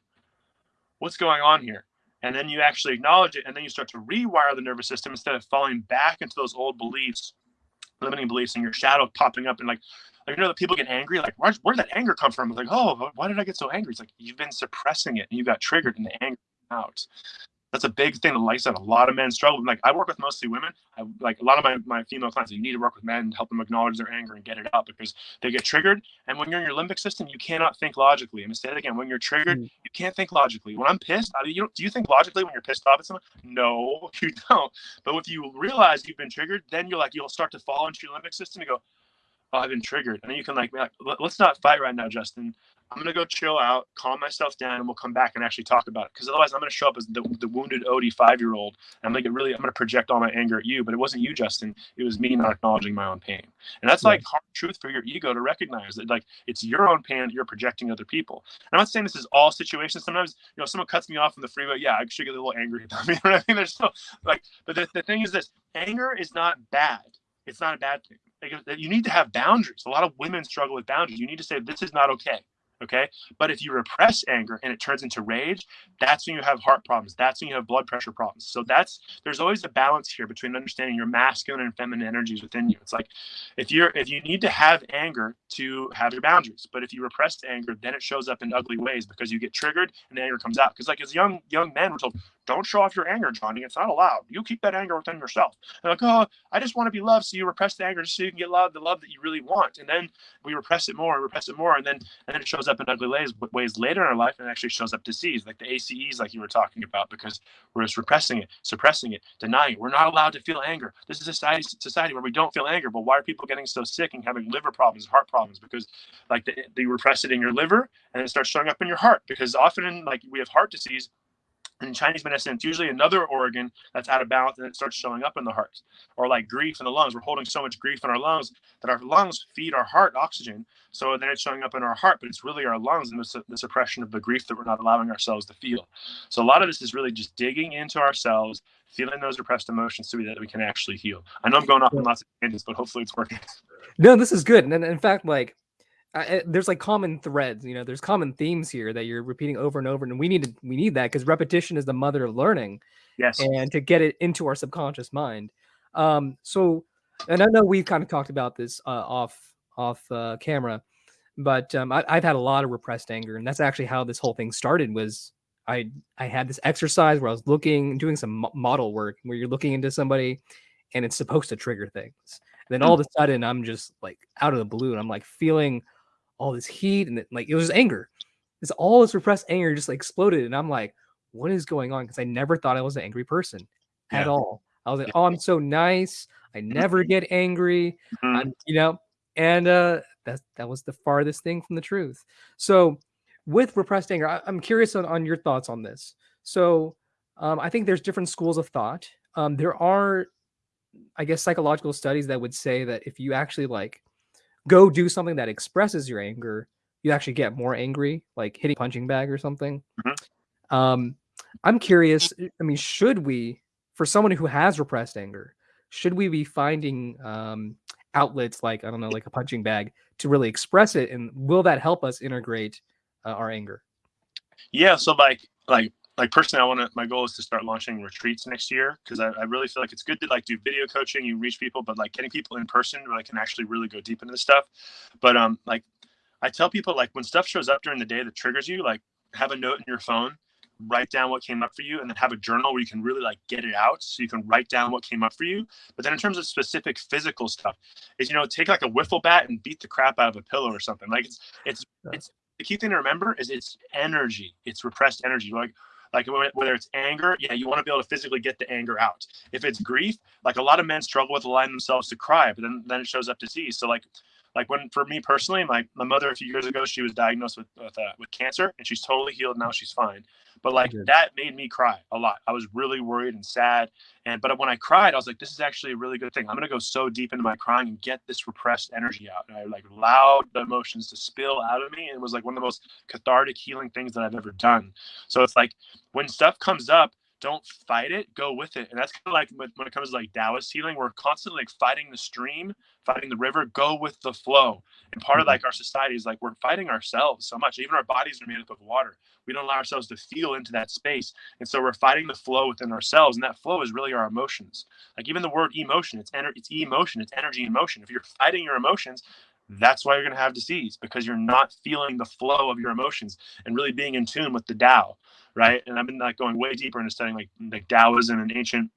what's going on here? And then you actually acknowledge it and then you start to rewire the nervous system instead of falling back into those old beliefs limiting beliefs and your shadow popping up and like like you know that people get angry like where, where did that anger come from? Like oh why did i get so angry? It's like you've been suppressing it and you got triggered and the anger came out that's a big thing that like I said, a lot of men struggle. Like I work with mostly women. I like a lot of my, my female clients, you need to work with men and help them acknowledge their anger and get it out because they get triggered. And when you're in your limbic system, you cannot think logically. I'm gonna say it again. When you're triggered, mm. you can't think logically. When I'm pissed, I mean, you do you think logically when you're pissed off at someone? No, you don't. But if you realize you've been triggered, then you're like you'll start to fall into your limbic system and go, oh, I've been triggered. And then you can like, like, let's not fight right now, Justin. I'm gonna go chill out, calm myself down, and we'll come back and actually talk about it. Because otherwise, I'm gonna show up as the, the wounded Odie five year old, and I'm like, really, I'm gonna project all my anger at you. But it wasn't you, Justin. It was me not acknowledging my own pain, and that's like hard truth for your ego to recognize that like it's your own pain that you're projecting other people. And I'm not saying this is all situations. Sometimes you know, someone cuts me off in the freeway. Yeah, I should get a little angry at them. You know what I mean? There's still like, but the, the thing is this: anger is not bad. It's not a bad thing. Like, you need to have boundaries. A lot of women struggle with boundaries. You need to say this is not okay. Okay. But if you repress anger and it turns into rage, that's when you have heart problems. That's when you have blood pressure problems. So that's there's always a balance here between understanding your masculine and feminine energies within you. It's like if you're if you need to have anger to have your boundaries, but if you repress anger, then it shows up in ugly ways because you get triggered and anger comes out. Because like as young young men, we're told, don't show off your anger, Johnny. It's not allowed. You keep that anger within yourself. And like, oh, I just want to be loved. So you repress the anger just so you can get love, the love that you really want. And then we repress it more and repress it more, and then and then it shows up in ugly ways, ways later in our life and it actually shows up disease, like the ACEs, like you were talking about, because we're just repressing it, suppressing it, denying it. We're not allowed to feel anger. This is a society, society where we don't feel anger. But why are people getting so sick and having liver problems, heart problems? Because like the, the repress it in your liver and it starts showing up in your heart. Because often, in, like we have heart disease, in Chinese medicine, it's usually another organ that's out of balance and it starts showing up in the heart. Or like grief in the lungs. We're holding so much grief in our lungs that our lungs feed our heart oxygen. So then it's showing up in our heart, but it's really our lungs and the, the suppression of the grief that we're not allowing ourselves to feel. So a lot of this is really just digging into ourselves, feeling those repressed emotions so that we can actually heal. I know I'm going off on lots of tangents, but hopefully it's working. No, this is good. And in fact, like I, there's like common threads, you know, there's common themes here that you're repeating over and over. And we need to, we need that because repetition is the mother of learning. Yes. And to get it into our subconscious mind. Um, so, and I know we've kind of talked about this uh, off, off uh, camera, but um, I, I've had a lot of repressed anger. And that's actually how this whole thing started was I, I had this exercise where I was looking, doing some model work where you're looking into somebody and it's supposed to trigger things. And then all of a sudden I'm just like out of the blue and I'm like feeling all this heat and it, like it was anger. It's all this repressed anger just like exploded, and I'm like, what is going on? Because I never thought I was an angry person at all. I was like, oh, I'm so nice. I never get angry, mm-hmm. you know. And uh, that that was the farthest thing from the truth. So, with repressed anger, I, am curious on, on your thoughts on this. So, um, I think there's different schools of thought. Um, there are, I guess, psychological studies that would say that if you actually like go do something that expresses your anger, you actually get more angry, like hitting punching bag or something. Mm-hmm. Um, I'm curious. I mean, should we, for someone who has repressed anger, should we be finding um, outlets like I don't know, like a punching bag to really express it, and will that help us integrate uh, our anger? Yeah. So like like like personally, I want to. My goal is to start launching retreats next year because I, I, really feel like it's good to like do video coaching, you reach people, but like getting people in person where I can actually really go deep into this stuff. But um, like I tell people, like when stuff shows up during the day that triggers you, like have a note in your phone, write down what came up for you, and then have a journal where you can really like get it out, so you can write down what came up for you. But then in terms of specific physical stuff, is you know take like a wiffle bat and beat the crap out of a pillow or something. Like it's it's it's the key thing to remember is it's energy. It's repressed energy. Like like whether it's anger, yeah, you want to be able to physically get the anger out. If it's grief, like a lot of men struggle with allowing themselves to cry, but then then it shows up disease. So like like when for me personally, my, my mother a few years ago, she was diagnosed with with, uh, with cancer and she's totally healed now. She's fine. But like that made me cry a lot. I was really worried and sad. And but when I cried, I was like, this is actually a really good thing. I'm gonna go so deep into my crying and get this repressed energy out. And I like allowed the emotions to spill out of me. And it was like one of the most cathartic healing things that I've ever done. So it's like when stuff comes up, don't fight it, go with it. And that's kind of like when it comes to like Taoist healing, we're constantly like fighting the stream, fighting the river, go with the flow. And part of mm-hmm. like our society is like we're fighting ourselves so much. Even our bodies are made up of water. We don't allow ourselves to feel into that space. And so we're fighting the flow within ourselves. And that flow is really our emotions. Like even the word emotion, it's ener- it's emotion, it's energy and motion. If you're fighting your emotions, that's why you're going to have disease because you're not feeling the flow of your emotions and really being in tune with the Tao right? And I've been like going way deeper into studying like like Taoism and ancient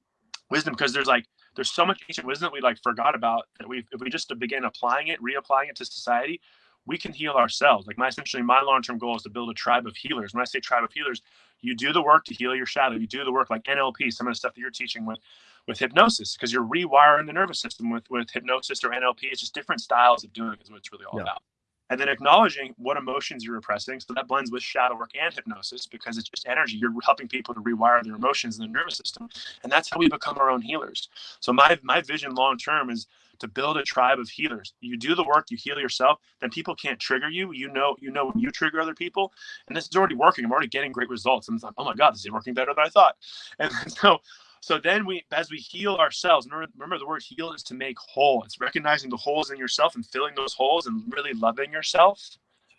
wisdom because there's like there's so much ancient wisdom we like forgot about that we if we just begin applying it, reapplying it to society, we can heal ourselves. Like my essentially my long-term goal is to build a tribe of healers. When I say tribe of healers, you do the work to heal your shadow. You do the work like NLP, some of the stuff that you're teaching with with hypnosis, because you're rewiring the nervous system with with hypnosis or NLP. It's just different styles of doing it is what it's really all yeah. about and then acknowledging what emotions you're repressing. So that blends with shadow work and hypnosis because it's just energy. You're helping people to rewire their emotions in their nervous system, and that's how we become our own healers. So my my vision long term is to build a tribe of healers. You do the work, you heal yourself, then people can't trigger you. You know, you know when you trigger other people, and this is already working. I'm already getting great results. And it's like, oh my god, this is working better than I thought. And so so then we, as we heal ourselves, remember, remember the word heal is to make whole. It's recognizing the holes in yourself and filling those holes and really loving yourself,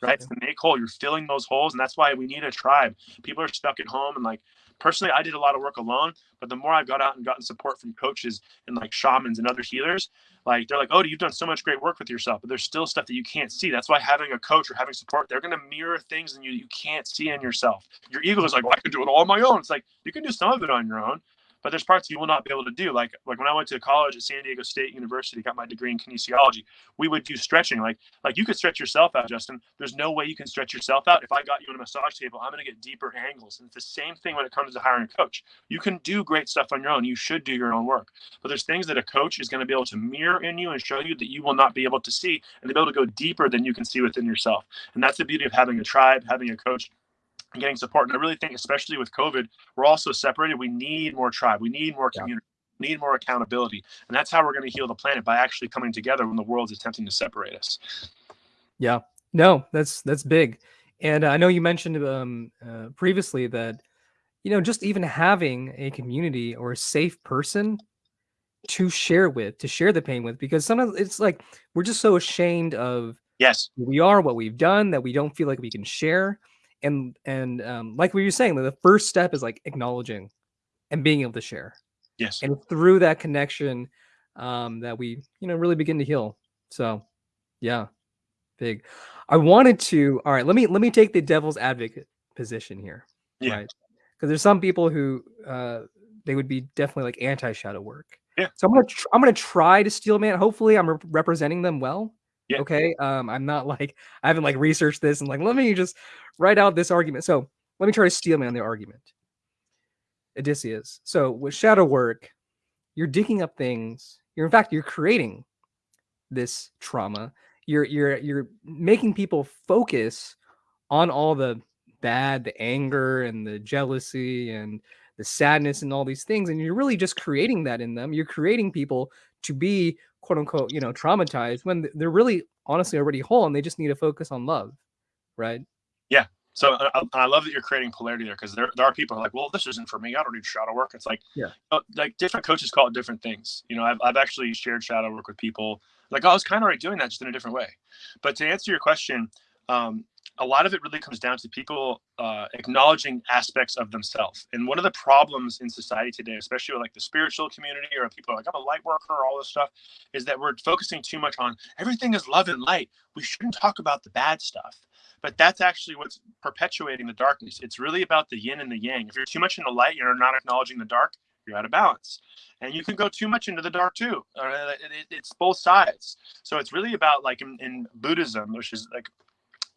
right? It's to make whole. You're filling those holes. And that's why we need a tribe. People are stuck at home and like, personally, I did a lot of work alone, but the more I've got out and gotten support from coaches and like shamans and other healers, like they're like, oh, you've done so much great work with yourself, but there's still stuff that you can't see. That's why having a coach or having support, they're going to mirror things in you you can't see in yourself. Your ego is like, well, I could do it all on my own. It's like you can do some of it on your own, but there's parts you will not be able to do. Like like when I went to college at San Diego State University, got my degree in kinesiology, we would do stretching. Like like you could stretch yourself out, Justin. There's no way you can stretch yourself out. If I got you on a massage table, I'm going to get deeper angles. And it's the same thing when it comes to hiring a coach. You can do great stuff on your own. You should do your own work. But there's things that a coach is going to be able to mirror in you and show you that you will not be able to see, and they'll be able to go deeper than you can see within yourself. And that's the beauty of having a tribe, having a coach and getting support. And I really think, especially with COVID, we're also separated. We need more tribe. We need more community. Yeah. We need more accountability. And that's how we're going to heal the planet by actually coming together when the world's attempting to separate us. Yeah. No, that's that's big. And I know you mentioned um, uh, previously that, you know, just even having a community or a safe person to share with, to share the pain with, because sometimes it's like we're just so ashamed of yes we are, what we've done, that we don't feel like we can share and and um, like we were saying, the first step is like acknowledging and being able to share. Yes. And through that connection, um, that we you know really begin to heal. So, yeah, big. I wanted to. All right, let me let me take the devil's advocate position here. Yeah. Right. Because there's some people who uh, they would be definitely like anti shadow work. Yeah. So I'm gonna tr- I'm gonna try to steel man. Hopefully, I'm re- representing them well. Yeah. Okay. Um, I'm not like I haven't like researched this and like let me just write out this argument. So let me try to steel man the argument. Odysseus. So with shadow work, you're digging up things. You're in fact you're creating this trauma. You're you're you're making people focus on all the bad, the anger and the jealousy and the sadness and all these things and you're really just creating that in them. You're creating people to be quote unquote, you know, traumatized when they're really honestly already whole and they just need to focus on love, right? Yeah. So uh, uh, I, I love that you're creating polarity there because there, there are people are like, well, this isn't for me. I don't need shadow work. It's like, yeah, like different coaches call it different things. You know, I've, I've actually shared shadow work with people like, oh, I was kind of already doing that just in a different way. But to answer your question, um, a lot of it really comes down to people uh, acknowledging aspects of themselves. And one of the problems in society today, especially with like the spiritual community or people like, I'm a light worker, or all this stuff, is that we're focusing too much on everything is love and light. We shouldn't talk about the bad stuff. But that's actually what's perpetuating the darkness. It's really about the yin and the yang. If you're too much in the light, you're not acknowledging the dark, you're out of balance. And you can go too much into the dark too. Uh, it's both sides. So it's really about like in, in Buddhism, which is like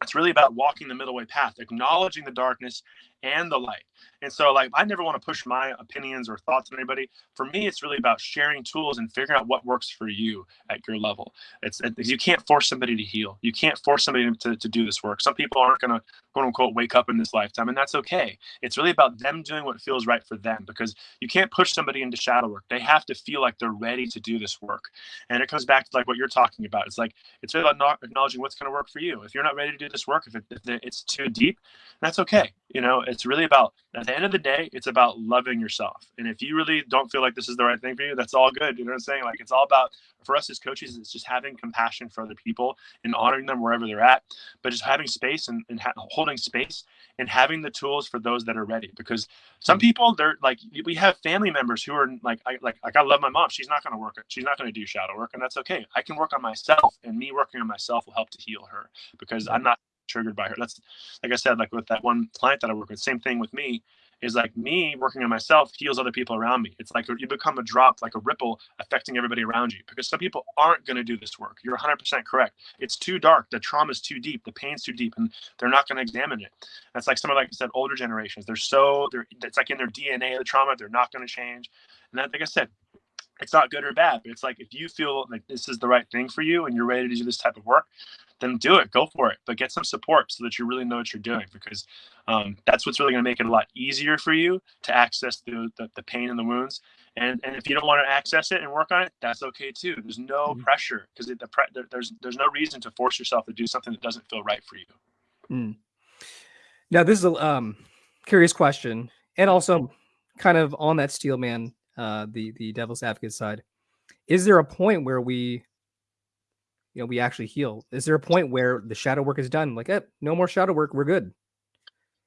it's really about walking the middle way path, acknowledging the darkness and the light. And so, like, I never want to push my opinions or thoughts on anybody. For me, it's really about sharing tools and figuring out what works for you at your level. It's you can't force somebody to heal. You can't force somebody to, to do this work. Some people aren't going to quote unquote wake up in this lifetime, and that's okay. It's really about them doing what feels right for them because you can't push somebody into shadow work. They have to feel like they're ready to do this work. And it comes back to like what you're talking about. It's like it's really about not acknowledging what's going to work for you. If you're not ready to do this work, if, it, if it's too deep, that's okay. You know, it's really about at the end of the day, it's about loving yourself. And if you really don't feel like this is the right thing for you, that's all good. You know what I'm saying? Like it's all about for us as coaches, it's just having compassion for other people and honoring them wherever they're at, but just having space and, and ha- holding space and having the tools for those that are ready. Because some mm. people, they're like, we have family members who are like, I like, like I love my mom. She's not going to work. She's not going to do shadow work, and that's okay. I can work on myself, and me working on myself will help to heal her because I'm not triggered by her. That's like I said, like with that one client that I work with, same thing with me is like me working on myself heals other people around me. It's like you become a drop, like a ripple affecting everybody around you because some people aren't going to do this work. You're 100% correct. It's too dark. The trauma is too deep. The pain's too deep and they're not going to examine it. That's like some of, like I said, older generations. They're so, they're, it's like in their DNA, the trauma, they're not going to change. And that, like I said, it's not good or bad, but it's like if you feel like this is the right thing for you and you're ready to do this type of work, then do it, go for it. But get some support so that you really know what you're doing because um, that's what's really going to make it a lot easier for you to access the, the, the, pain and the wounds. And and if you don't want to access it and work on it, that's okay too. There's no mm-hmm. pressure because the pre- there's there's no reason to force yourself to do something that doesn't feel right for you. Mm. Now this is a um, curious question, and also kind of on that steel man, uh, the the devil's advocate side. Is there a point where we you know, we actually heal? Is there a point where the shadow work is done? Like, eh, no more shadow work, we're good.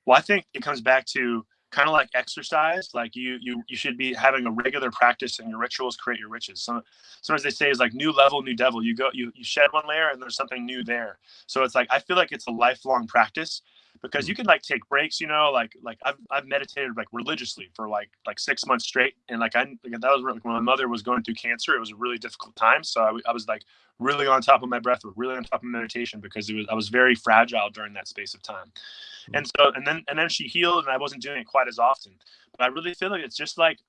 Well, I think it comes back to kind of like exercise. Like you, you, you should be having a regular practice, and your rituals create your riches. so sometimes they say is like new level, new devil. You go, you, you shed one layer, and there's something new there. So it's like I feel like it's a lifelong practice because you can like take breaks you know like like i've, I've meditated like religiously for like like six months straight and like i like, that was like when my mother was going through cancer it was a really difficult time so I, I was like really on top of my breath really on top of meditation because it was i was very fragile during that space of time mm-hmm. and so and then and then she healed and i wasn't doing it quite as often but i really feel like it's just like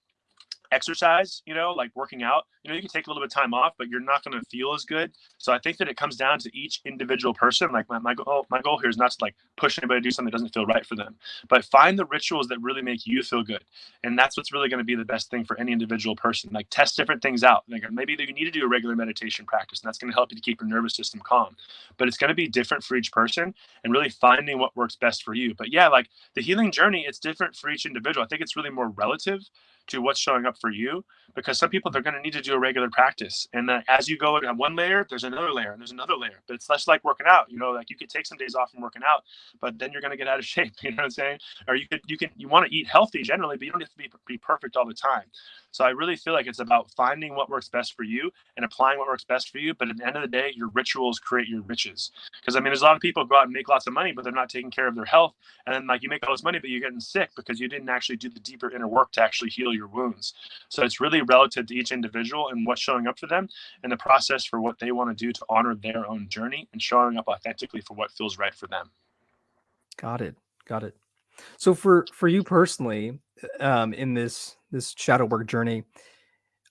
exercise, you know, like working out, you know, you can take a little bit of time off, but you're not going to feel as good. So I think that it comes down to each individual person. Like my, my goal, my goal here is not to like push anybody to do something that doesn't feel right for them, but find the rituals that really make you feel good. And that's what's really going to be the best thing for any individual person. Like test different things out. Like maybe you need to do a regular meditation practice and that's going to help you to keep your nervous system calm, but it's going to be different for each person and really finding what works best for you. But yeah, like the healing journey, it's different for each individual. I think it's really more relative to what's showing up for you because some people they're going to need to do a regular practice and as you go on one layer there's another layer and there's another layer but it's less like working out you know like you could take some days off from working out but then you're going to get out of shape you know what i'm saying or you could you can you want to eat healthy generally but you don't have to be, be perfect all the time so I really feel like it's about finding what works best for you and applying what works best for you. But at the end of the day, your rituals create your riches. Because I mean, there's a lot of people go out and make lots of money, but they're not taking care of their health. And then like you make all this money, but you're getting sick because you didn't actually do the deeper inner work to actually heal your wounds. So it's really relative to each individual and what's showing up for them and the process for what they want to do to honor their own journey and showing up authentically for what feels right for them. Got it. Got it. So for for you personally, um, in this this shadow work journey,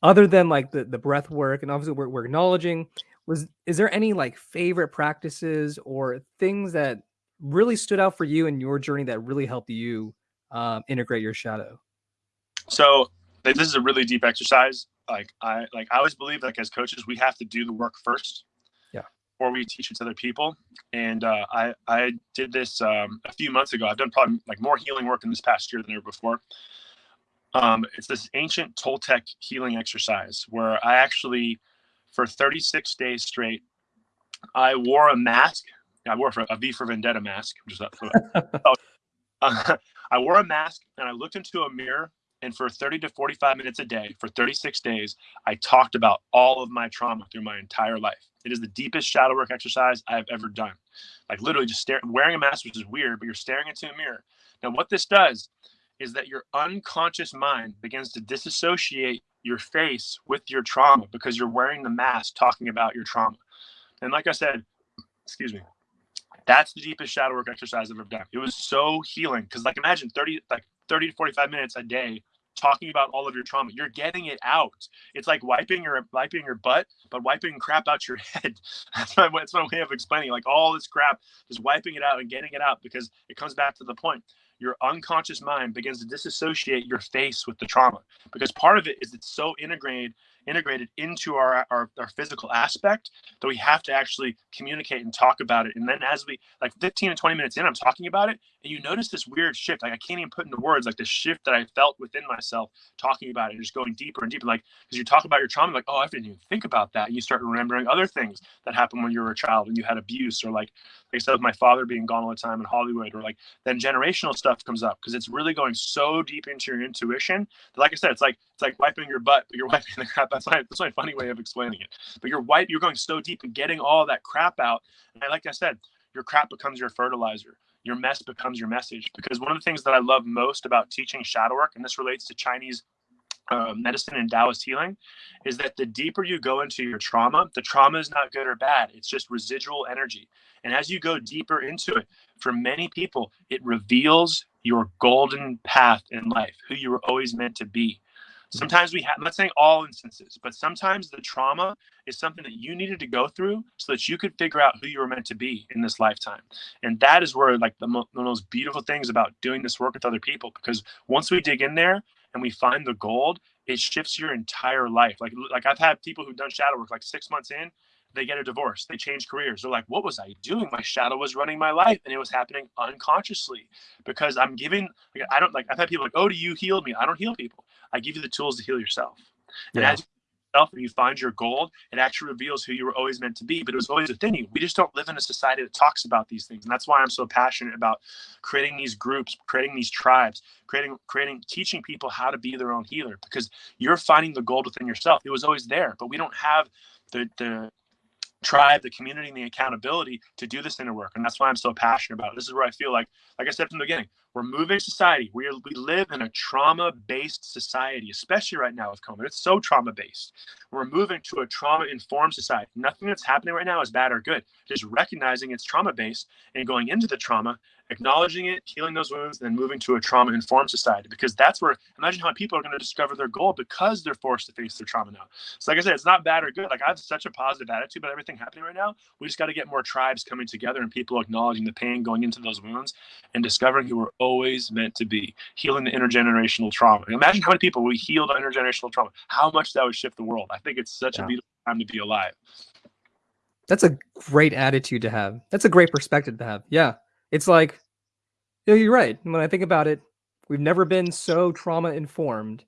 other than like the the breath work, and obviously we're, we're acknowledging, was is there any like favorite practices or things that really stood out for you in your journey that really helped you um, integrate your shadow? So this is a really deep exercise. Like I like I always believe like as coaches we have to do the work first Yeah. before we teach it to other people. And uh, I I did this um, a few months ago. I've done probably like more healing work in this past year than ever before. Um, it's this ancient Toltec healing exercise where I actually, for 36 days straight, I wore a mask. I wore a V for Vendetta mask, which is that. uh, I wore a mask and I looked into a mirror and for 30 to 45 minutes a day for 36 days, I talked about all of my trauma through my entire life. It is the deepest shadow work exercise I've ever done. Like literally just stare, wearing a mask, which is weird, but you're staring into a mirror. Now, what this does is that your unconscious mind begins to disassociate your face with your trauma because you're wearing the mask talking about your trauma. And like I said, excuse me, that's the deepest shadow work exercise I've ever done. It was so healing because like imagine 30 like 30 to 45 minutes a day talking about all of your trauma. You're getting it out. It's like wiping your wiping your butt, but wiping crap out your head. that's my that's my way of explaining. Like all this crap, just wiping it out and getting it out because it comes back to the point. Your unconscious mind begins to disassociate your face with the trauma because part of it is it's so integrated integrated into our, our, our physical aspect that we have to actually communicate and talk about it. And then as we like 15 to 20 minutes in, I'm talking about it, and you notice this weird shift. Like I can't even put into words like the shift that I felt within myself talking about it, just going deeper and deeper. Like because you talk about your trauma, like, oh, I didn't even think about that. And you start remembering other things that happened when you were a child and you had abuse, or like like I said with my father being gone all the time in Hollywood, or like then generational stuff comes up because it's really going so deep into your intuition that like I said, it's like it's like wiping your butt, but you're wiping the crap that's my that's my funny way of explaining it. But you're white, you're going so deep and getting all that crap out. And like I said, your crap becomes your fertilizer. Your mess becomes your message. Because one of the things that I love most about teaching shadow work, and this relates to Chinese uh, medicine and Taoist healing, is that the deeper you go into your trauma, the trauma is not good or bad. It's just residual energy. And as you go deeper into it, for many people, it reveals your golden path in life, who you were always meant to be. Mm-hmm. Sometimes we have, I'm not saying all instances, but sometimes the trauma is something that you needed to go through so that you could figure out who you were meant to be in this lifetime. And that is where, like, the, mo- the most beautiful things about doing this work with other people, because once we dig in there and we find the gold, it shifts your entire life. Like, like I've had people who've done shadow work like six months in, they get a divorce, they change careers. They're like, what was I doing? My shadow was running my life and it was happening unconsciously because I'm giving, like, I don't like, I've had people like, oh, do you heal me? I don't heal people. I give you the tools to heal yourself. And as yourself and you find your gold, it actually reveals who you were always meant to be. But it was always within you. We just don't live in a society that talks about these things. And that's why I'm so passionate about creating these groups, creating these tribes, creating, creating, teaching people how to be their own healer because you're finding the gold within yourself. It was always there, but we don't have the the tribe, the community, and the accountability to do this inner work. And that's why I'm so passionate about it. This is where I feel like, like I said from the beginning, we're moving society. We, are, we live in a trauma based society, especially right now with COVID. It's so trauma based. We're moving to a trauma informed society. Nothing that's happening right now is bad or good. Just recognizing it's trauma based and going into the trauma acknowledging it, healing those wounds, and then moving to a trauma informed society. Because that's where, imagine how people are going to discover their goal because they're forced to face their trauma now. So, like I said, it's not bad or good. Like, I have such a positive attitude about everything happening right now. We just got to get more tribes coming together and people acknowledging the pain going into those wounds and discovering who we're always meant to be, healing the intergenerational trauma. imagine how many people we healed intergenerational trauma, how much that would shift the world. I think it's such yeah. a beautiful time to be alive. That's a great attitude to have. That's a great perspective to have. Yeah. It's like, yeah, you're right. When I think about it, we've never been so trauma informed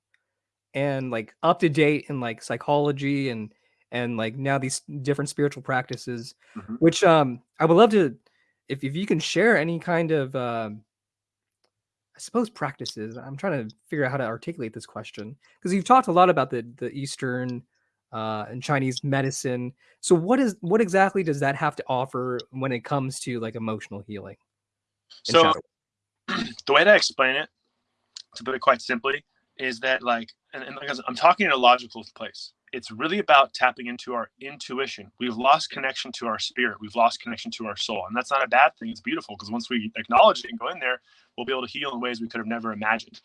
and like up to date in like psychology and and like now these different spiritual practices, mm-hmm. which um I would love to if if you can share any kind of um I suppose practices. I'm trying to figure out how to articulate this question because you've talked a lot about the the Eastern uh, and Chinese medicine. So what is what exactly does that have to offer when it comes to like emotional healing? So the way to explain it, to put it quite simply, is that like, and, and like I'm talking in a logical place. It's really about tapping into our intuition. We've lost connection to our spirit. We've lost connection to our soul, and that's not a bad thing. It's beautiful because once we acknowledge it and go in there, we'll be able to heal in ways we could have never imagined.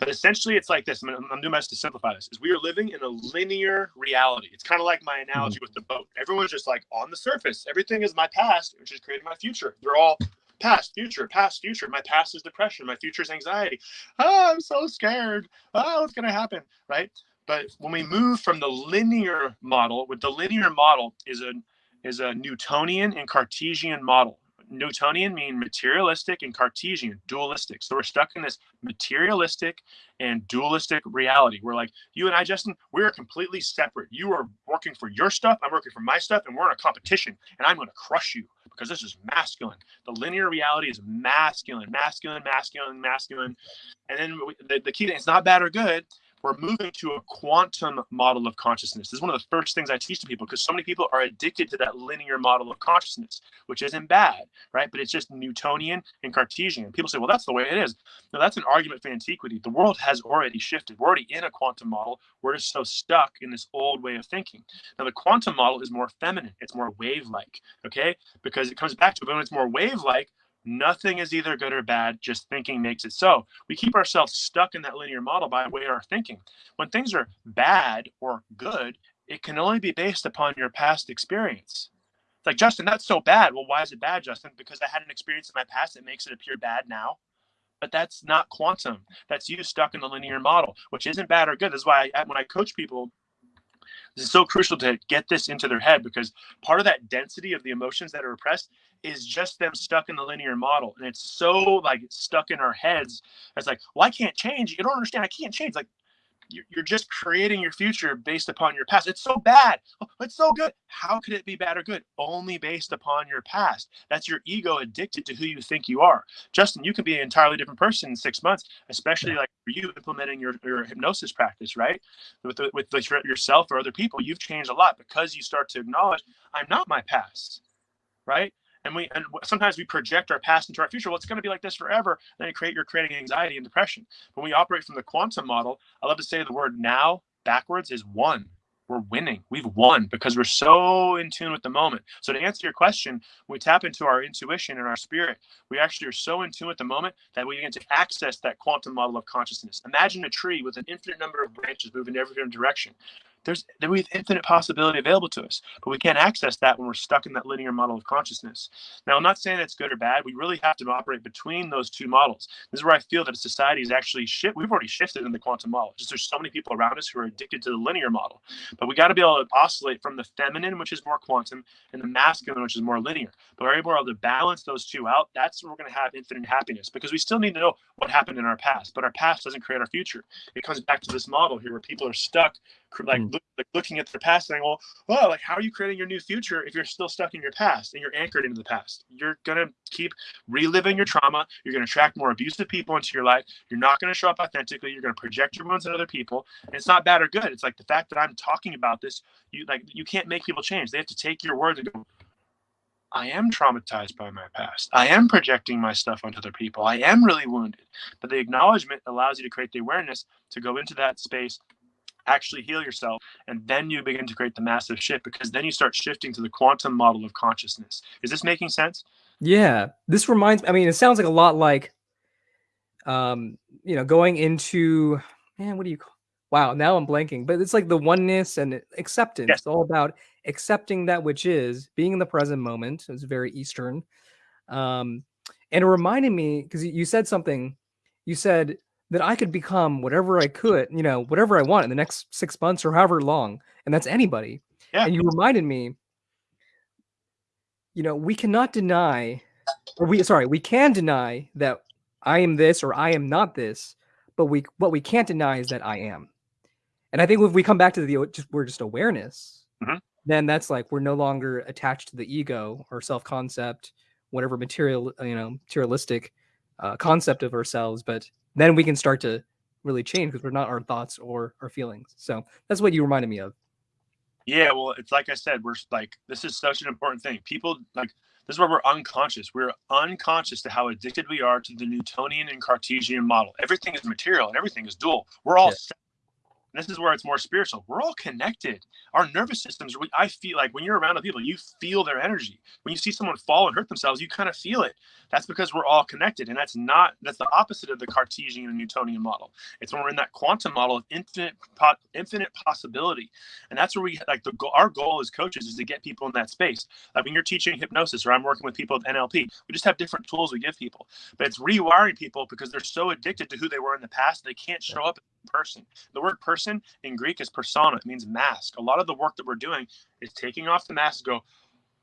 But essentially, it's like this. I'm, I'm doing my best to simplify this. Is we are living in a linear reality. It's kind of like my analogy mm-hmm. with the boat. Everyone's just like on the surface. Everything is my past, which is creating my future. They're all past, future, past, future. My past is depression. My future is anxiety. Oh, I'm so scared. Oh, what's going to happen? Right. But when we move from the linear model, with the linear model is a is a Newtonian and Cartesian model. Newtonian mean materialistic and Cartesian, dualistic. So we're stuck in this materialistic and dualistic reality. We're like, you and I, Justin, we're completely separate. You are working for your stuff, I'm working for my stuff, and we're in a competition, and I'm going to crush you because this is masculine. The linear reality is masculine, masculine, masculine, masculine. And then the, the key thing, it's not bad or good we're moving to a quantum model of consciousness. This is one of the first things I teach to people because so many people are addicted to that linear model of consciousness, which isn't bad, right? But it's just Newtonian and Cartesian. People say, well, that's the way it is. No, that's an argument for antiquity. The world has already shifted. We're already in a quantum model. We're just so stuck in this old way of thinking. Now, the quantum model is more feminine, it's more wave like, okay? Because it comes back to when it's more wave like, Nothing is either good or bad, just thinking makes it so. We keep ourselves stuck in that linear model by way of our thinking. When things are bad or good, it can only be based upon your past experience. It's like, Justin, that's so bad. Well, why is it bad, Justin? Because I had an experience in my past that makes it appear bad now. But that's not quantum. That's you stuck in the linear model, which isn't bad or good. That's why I, when I coach people, this is so crucial to get this into their head because part of that density of the emotions that are repressed is just them stuck in the linear model. And it's so like stuck in our heads. It's like, well, I can't change. You don't understand. I can't change. Like, you're just creating your future based upon your past. It's so bad. Oh, it's so good. How could it be bad or good? Only based upon your past. That's your ego addicted to who you think you are. Justin, you could be an entirely different person in six months, especially like for you implementing your, your hypnosis practice, right? With, with yourself or other people, you've changed a lot because you start to acknowledge, I'm not my past, right? And we and sometimes we project our past into our future. Well it's going to be like this forever then you create you're creating anxiety and depression. When we operate from the quantum model i love to say the word now backwards is one we're winning. We've won because we're so in tune with the moment. So to answer your question we tap into our intuition and our spirit. We actually are so in tune with the moment that we begin to access that quantum model of consciousness. Imagine a tree with an infinite number of branches moving in every different direction there's we have infinite possibility available to us, but we can't access that when we're stuck in that linear model of consciousness. Now, I'm not saying that's good or bad. We really have to operate between those two models. This is where I feel that society is actually shift. We've already shifted in the quantum model. Just there's so many people around us who are addicted to the linear model, but we got to be able to oscillate from the feminine, which is more quantum, and the masculine, which is more linear. But we're able to balance those two out. That's where we're going to have infinite happiness because we still need to know what happened in our past, but our past doesn't create our future. It comes back to this model here where people are stuck like, Mm. look, like looking at their past saying well well like how are you creating your new future if you're still stuck in your past and you're anchored into the past you're gonna keep reliving your trauma you're gonna attract more abusive people into your life you're not gonna show up authentically you're gonna project your wounds on other people and it's not bad or good it's like the fact that i'm talking about this you like you can't make people change they have to take your words and go I am traumatized by my past. I am projecting my stuff onto other people. I am really wounded. But the acknowledgement allows you to create the awareness to go into that space, actually heal yourself, and then you begin to create the massive shift because then you start shifting to the quantum model of consciousness. Is this making sense? Yeah, this reminds. me I mean, it sounds like a lot like, um, you know, going into man. What do you call? Wow, now I'm blanking. But it's like the oneness and acceptance. Yes. It's all about accepting that which is, being in the present moment. It's very Eastern. Um, and it reminded me because you said something. You said that I could become whatever I could, you know, whatever I want in the next six months or however long, and that's anybody. Yeah. And you reminded me, you know, we cannot deny, or we sorry, we can deny that I am this or I am not this, but we what we can't deny is that I am. And I think if we come back to the just we're just awareness, Mhm. then that's like we're no longer attached to the ego or self concept, whatever material you know materialistic uh, concept of ourselves, but then we can start to really change because we're not our thoughts or our feelings. So that's what you reminded me of. Yeah, well, it's like I said, we're like, this is such an important thing. People like, this is where we're unconscious. We're unconscious to how addicted we are to the Newtonian and Cartesian model. Everything is material and everything is dual. We're all Yeah. This is where it's more spiritual. We're all connected. Our nervous systems, we, I feel like when you're around the people, you feel their energy. When you see someone fall and hurt themselves, you kind of feel it. That's because we're all connected. And that's not, that's the opposite of the Cartesian and Newtonian model. It's when we're in that quantum model of infinite, po- infinite possibility. And that's where we, like, the goal, our goal as coaches is to get people in that space. Like when you're teaching hypnosis or I'm working with people with NLP, we just have different tools we give people. But it's rewiring people because they're so addicted to who they were in the past, they can't show up person. The word person in Greek is persona. It means mask. A lot of the work that we're doing is taking off the mask go,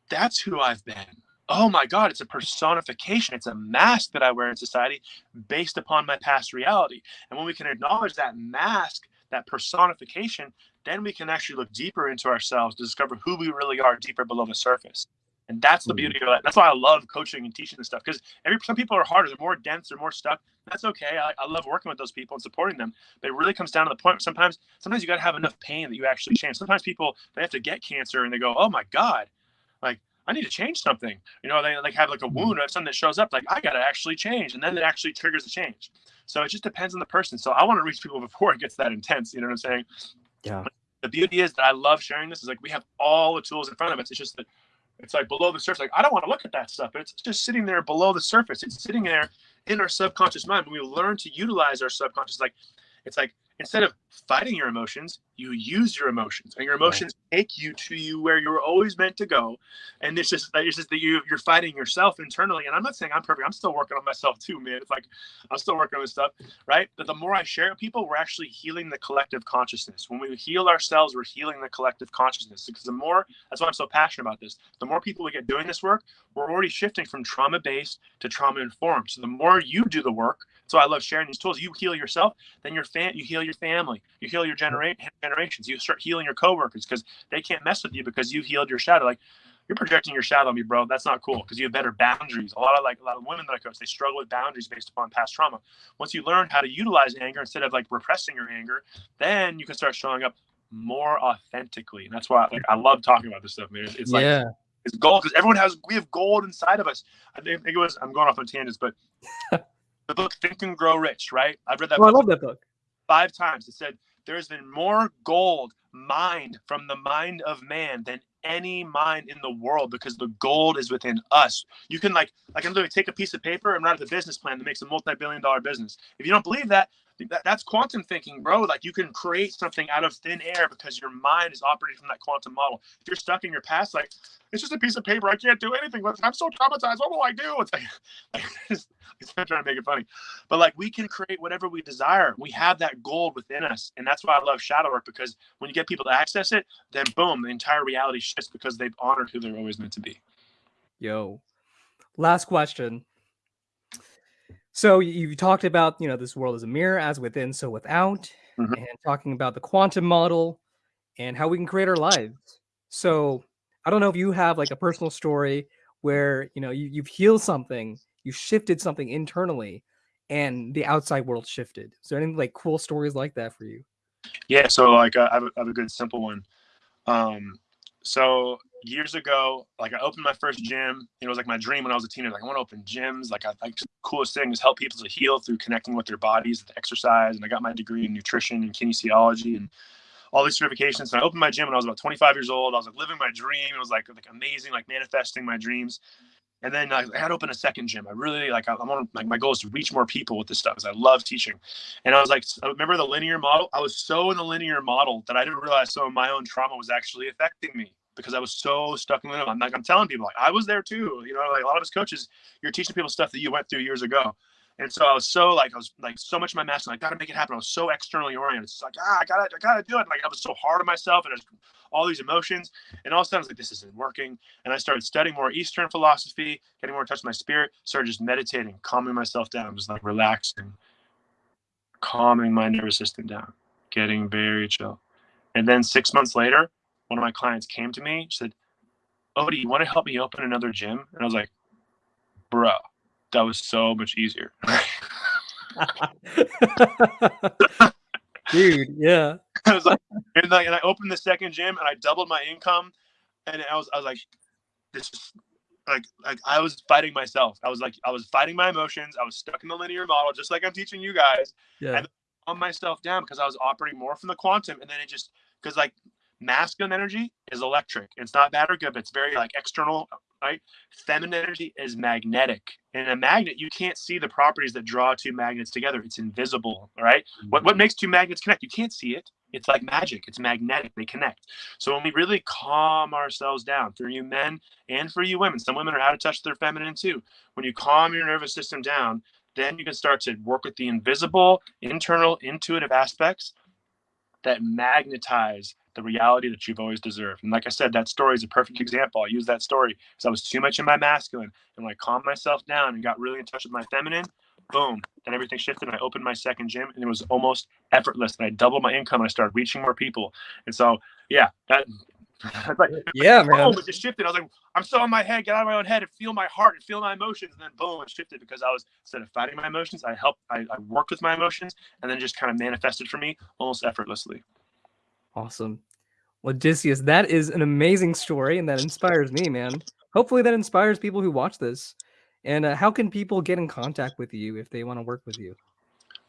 that's who I've been. Oh my God, it's a personification. It's a mask that I wear in society based upon my past reality. And when we can acknowledge that mask, that personification, then we can actually look deeper into ourselves to discover who we really are deeper below the surface. And that's the beauty mm-hmm. of it. That's why I love coaching and teaching this stuff because every some people are harder, they're more dense, they're more stuck. That's okay. I, I love working with those people and supporting them. But it really comes down to the point. where Sometimes, sometimes you got to have enough pain that you actually change. Sometimes people they have to get cancer and they go, "Oh my God, like I need to change something." You know, they like have like a mm-hmm. wound or something that shows up. Like I got to actually change, and then it actually triggers the change. So it just depends on the person. So I want to reach people before it gets that intense. You know what I'm saying? Yeah. the beauty is that I love sharing this is like we have all the tools in front of us. It's just that it's like below the surface. Like I don't want to look at that stuff, it's just sitting there below the surface. It's sitting there in our subconscious mind. When we learn to utilize our subconscious, like it's like instead of fighting your emotions, you use your emotions, and your emotions take you to you where you're always meant to go. And it's just it's just that you you're fighting yourself internally. And I'm not saying I'm perfect. I'm still working on myself too, man. It's like I'm still working on this stuff, right? But the more I share with people, we're actually healing the collective consciousness. When we heal ourselves, we're healing the collective consciousness. Because the more that's why I'm so passionate about this. The more people we get doing this work, we're already shifting from trauma based to trauma informed. So the more you do the work, so I love sharing these tools. You heal yourself, then your fan, you heal your family, you heal your genera- generations. You start healing your coworkers because they can't mess with you because you've healed your shadow. Like you're projecting your shadow on me, bro. That's not cool because you have better boundaries. A lot of like a lot of women that I coach, they struggle with boundaries based upon past trauma. Once you learn how to utilize anger instead of like repressing your anger, then you can start showing up more authentically. And that's why like I love talking about this stuff, man. It's like yeah. it's gold because everyone has we have gold inside of us. I think it was I'm going off on tangents, but the book Think and Grow Rich, right? I've read that Oh, I love that book. five times. It said there's been more gold mined from the mind of man than any mind in the world because the gold is within us. You can like I can literally take a piece of paper and write up a business plan that makes a multi-billion dollar business. If you don't believe that, that, that's quantum thinking, bro. Like you can create something out of thin air because your mind is operating from that quantum model. If you're stuck in your past, like it's just a piece of paper. I can't do anything with it. I'm so traumatized. What will I do? It's like, like it's, it's trying to make it funny, but like we can create whatever we desire. We have that gold within us, and that's why I love shadow work because when you get people to access it, then boom, the entire reality shifts because they've honored who they're always meant to be. Yo. Last question. So you talked about, you know, this world is a mirror, as within, so without, Mhm. and talking about the quantum model. and how we can create our lives. So I don't know if you have like a personal story where you know you, you've healed something, you shifted something internally, and the outside world shifted. There any like cool stories like that for you? Yeah, so like I have, a, I have a good simple one. Um, so years ago, like I opened my first gym. It was like my dream when I was a teenager. Like I want to open gyms. Like I think the coolest thing is help people to heal through connecting with their bodies, with exercise. And I got my degree in nutrition and kinesiology and all these certifications. And I opened my gym when I was about 25 years old. I was like living my dream. It was like like amazing, like manifesting my dreams. And then I had open a second gym. I really like I, I want like my goal is to reach more people with this stuff because I love teaching. And I was like, remember the linear model. I was so in the linear model that I didn't realize some of my own trauma was actually affecting me because I was so stuck in the I'm like I'm telling people like I was there too. You know, like a lot of us coaches, you're teaching people stuff that you went through years ago. And so I was so like I was like so much of my master, like, gotta make it happen. I was so externally oriented. It's like ah, I gotta, I gotta do it. Like I was so hard on myself, and all these emotions. And all of a sudden, I was like, this isn't working. And I started studying more Eastern philosophy, getting more in touch with my spirit. Started just meditating, calming myself down, just like relaxing, calming my nervous system down, getting very chill. And then six months later, one of my clients came to me, said, "Odie, you want to help me open another gym?" And I was like, "Bro." That was so much easier. Dude, yeah. I was like, and like, and I opened the second gym and I doubled my income, and I was, I was like, this is like, like I was fighting myself. I was like, I was fighting my emotions. I was stuck in the linear model, just like I'm teaching you guys. Yeah. And on myself down because I was operating more from the quantum, and then it just because like masculine energy is electric. It's not bad or good, but it's very like external, right? Feminine energy is magnetic. And in a magnet, you can't see the properties that draw two magnets together. It's invisible, right? Mm-hmm. What what makes two magnets connect? You can't see it. It's like magic. It's magnetic. They connect. So when we really calm ourselves down, for you men and for you women, some women are out of touch with their feminine too. When you calm your nervous system down, then you can start to work with the invisible, internal, intuitive aspects that magnetize the reality that you've always deserved. And like I said, that story is a perfect example. I use that story because I was too much in my masculine. And when I calmed myself down and got really in touch with my feminine, boom, then everything shifted. And I opened my second gym and it was almost effortless. And I doubled my income and I started reaching more people. And so, yeah, that. like, yeah, man. Boom, it just shifted. I was like, I'm so in my head, get out of my own head and feel my heart and feel my emotions. And then boom, it shifted because I was instead of fighting my emotions, I helped, I, I worked with my emotions and then just kind of manifested for me almost effortlessly. Awesome. Odysseus, that is an amazing story and that inspires me, man. Hopefully that inspires people who watch this. And uh, how can people get in contact with you if they want to work with you?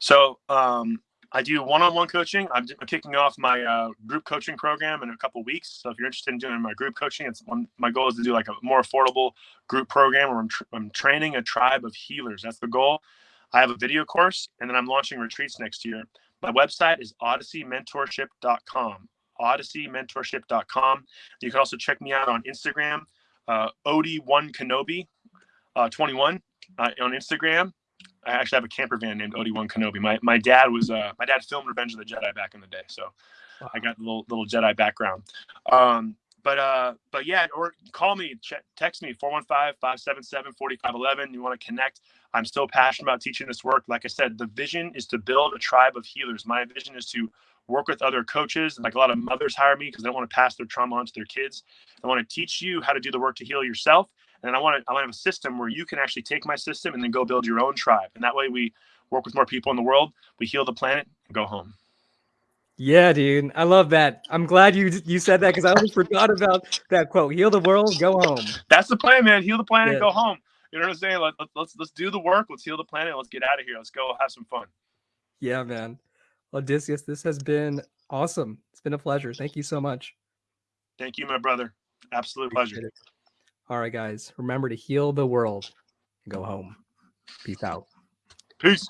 So um, I do one-on-one coaching. I'm, kicking off my uh, group coaching program in a couple weeks. So if you're interested in doing my group coaching, it's one. My goal is to do like a more affordable group program where I'm, tr- I'm training a tribe of healers. That's the goal. I have a video course, and then I'm launching retreats next year. My website is odysseymentorship.com odysseymentorship.com. You can also check me out on Instagram, uh, Odie1Kenobi uh, 21 uh, on Instagram. I actually have a camper van named Odie1 Kenobi. My, my dad was uh, my dad filmed Revenge of the Jedi back in the day, so wow. I got a little little Jedi background. Um, but uh, but yeah, or call me, ch- text me 415-577-4511. You want to connect? I'm so passionate about teaching this work. Like I said, the vision is to build a tribe of healers. My vision is to work with other coaches. Like a lot of mothers hire me because they don't want to pass their trauma on to their kids. I want to teach you how to do the work to heal yourself. And I want to I want to have a system where you can actually take my system and then go build your own tribe. And that way we work with more people in the world, we heal the planet, and go home. Yeah, dude. I love that. I'm glad you you said that because I almost forgot about that quote. Heal the world, go home. That's the plan, man. Heal the planet, yeah. go home. You know what I'm saying? Let, let, let's let's do the work. Let's heal the planet. Let's get out of here. Let's go have some fun. Yeah, man. Odysseus, this has been awesome. It's been a pleasure. Thank you so much. Thank you, my brother. Absolute pleasure. All right, guys. Remember to heal the world go home. Peace out. Peace.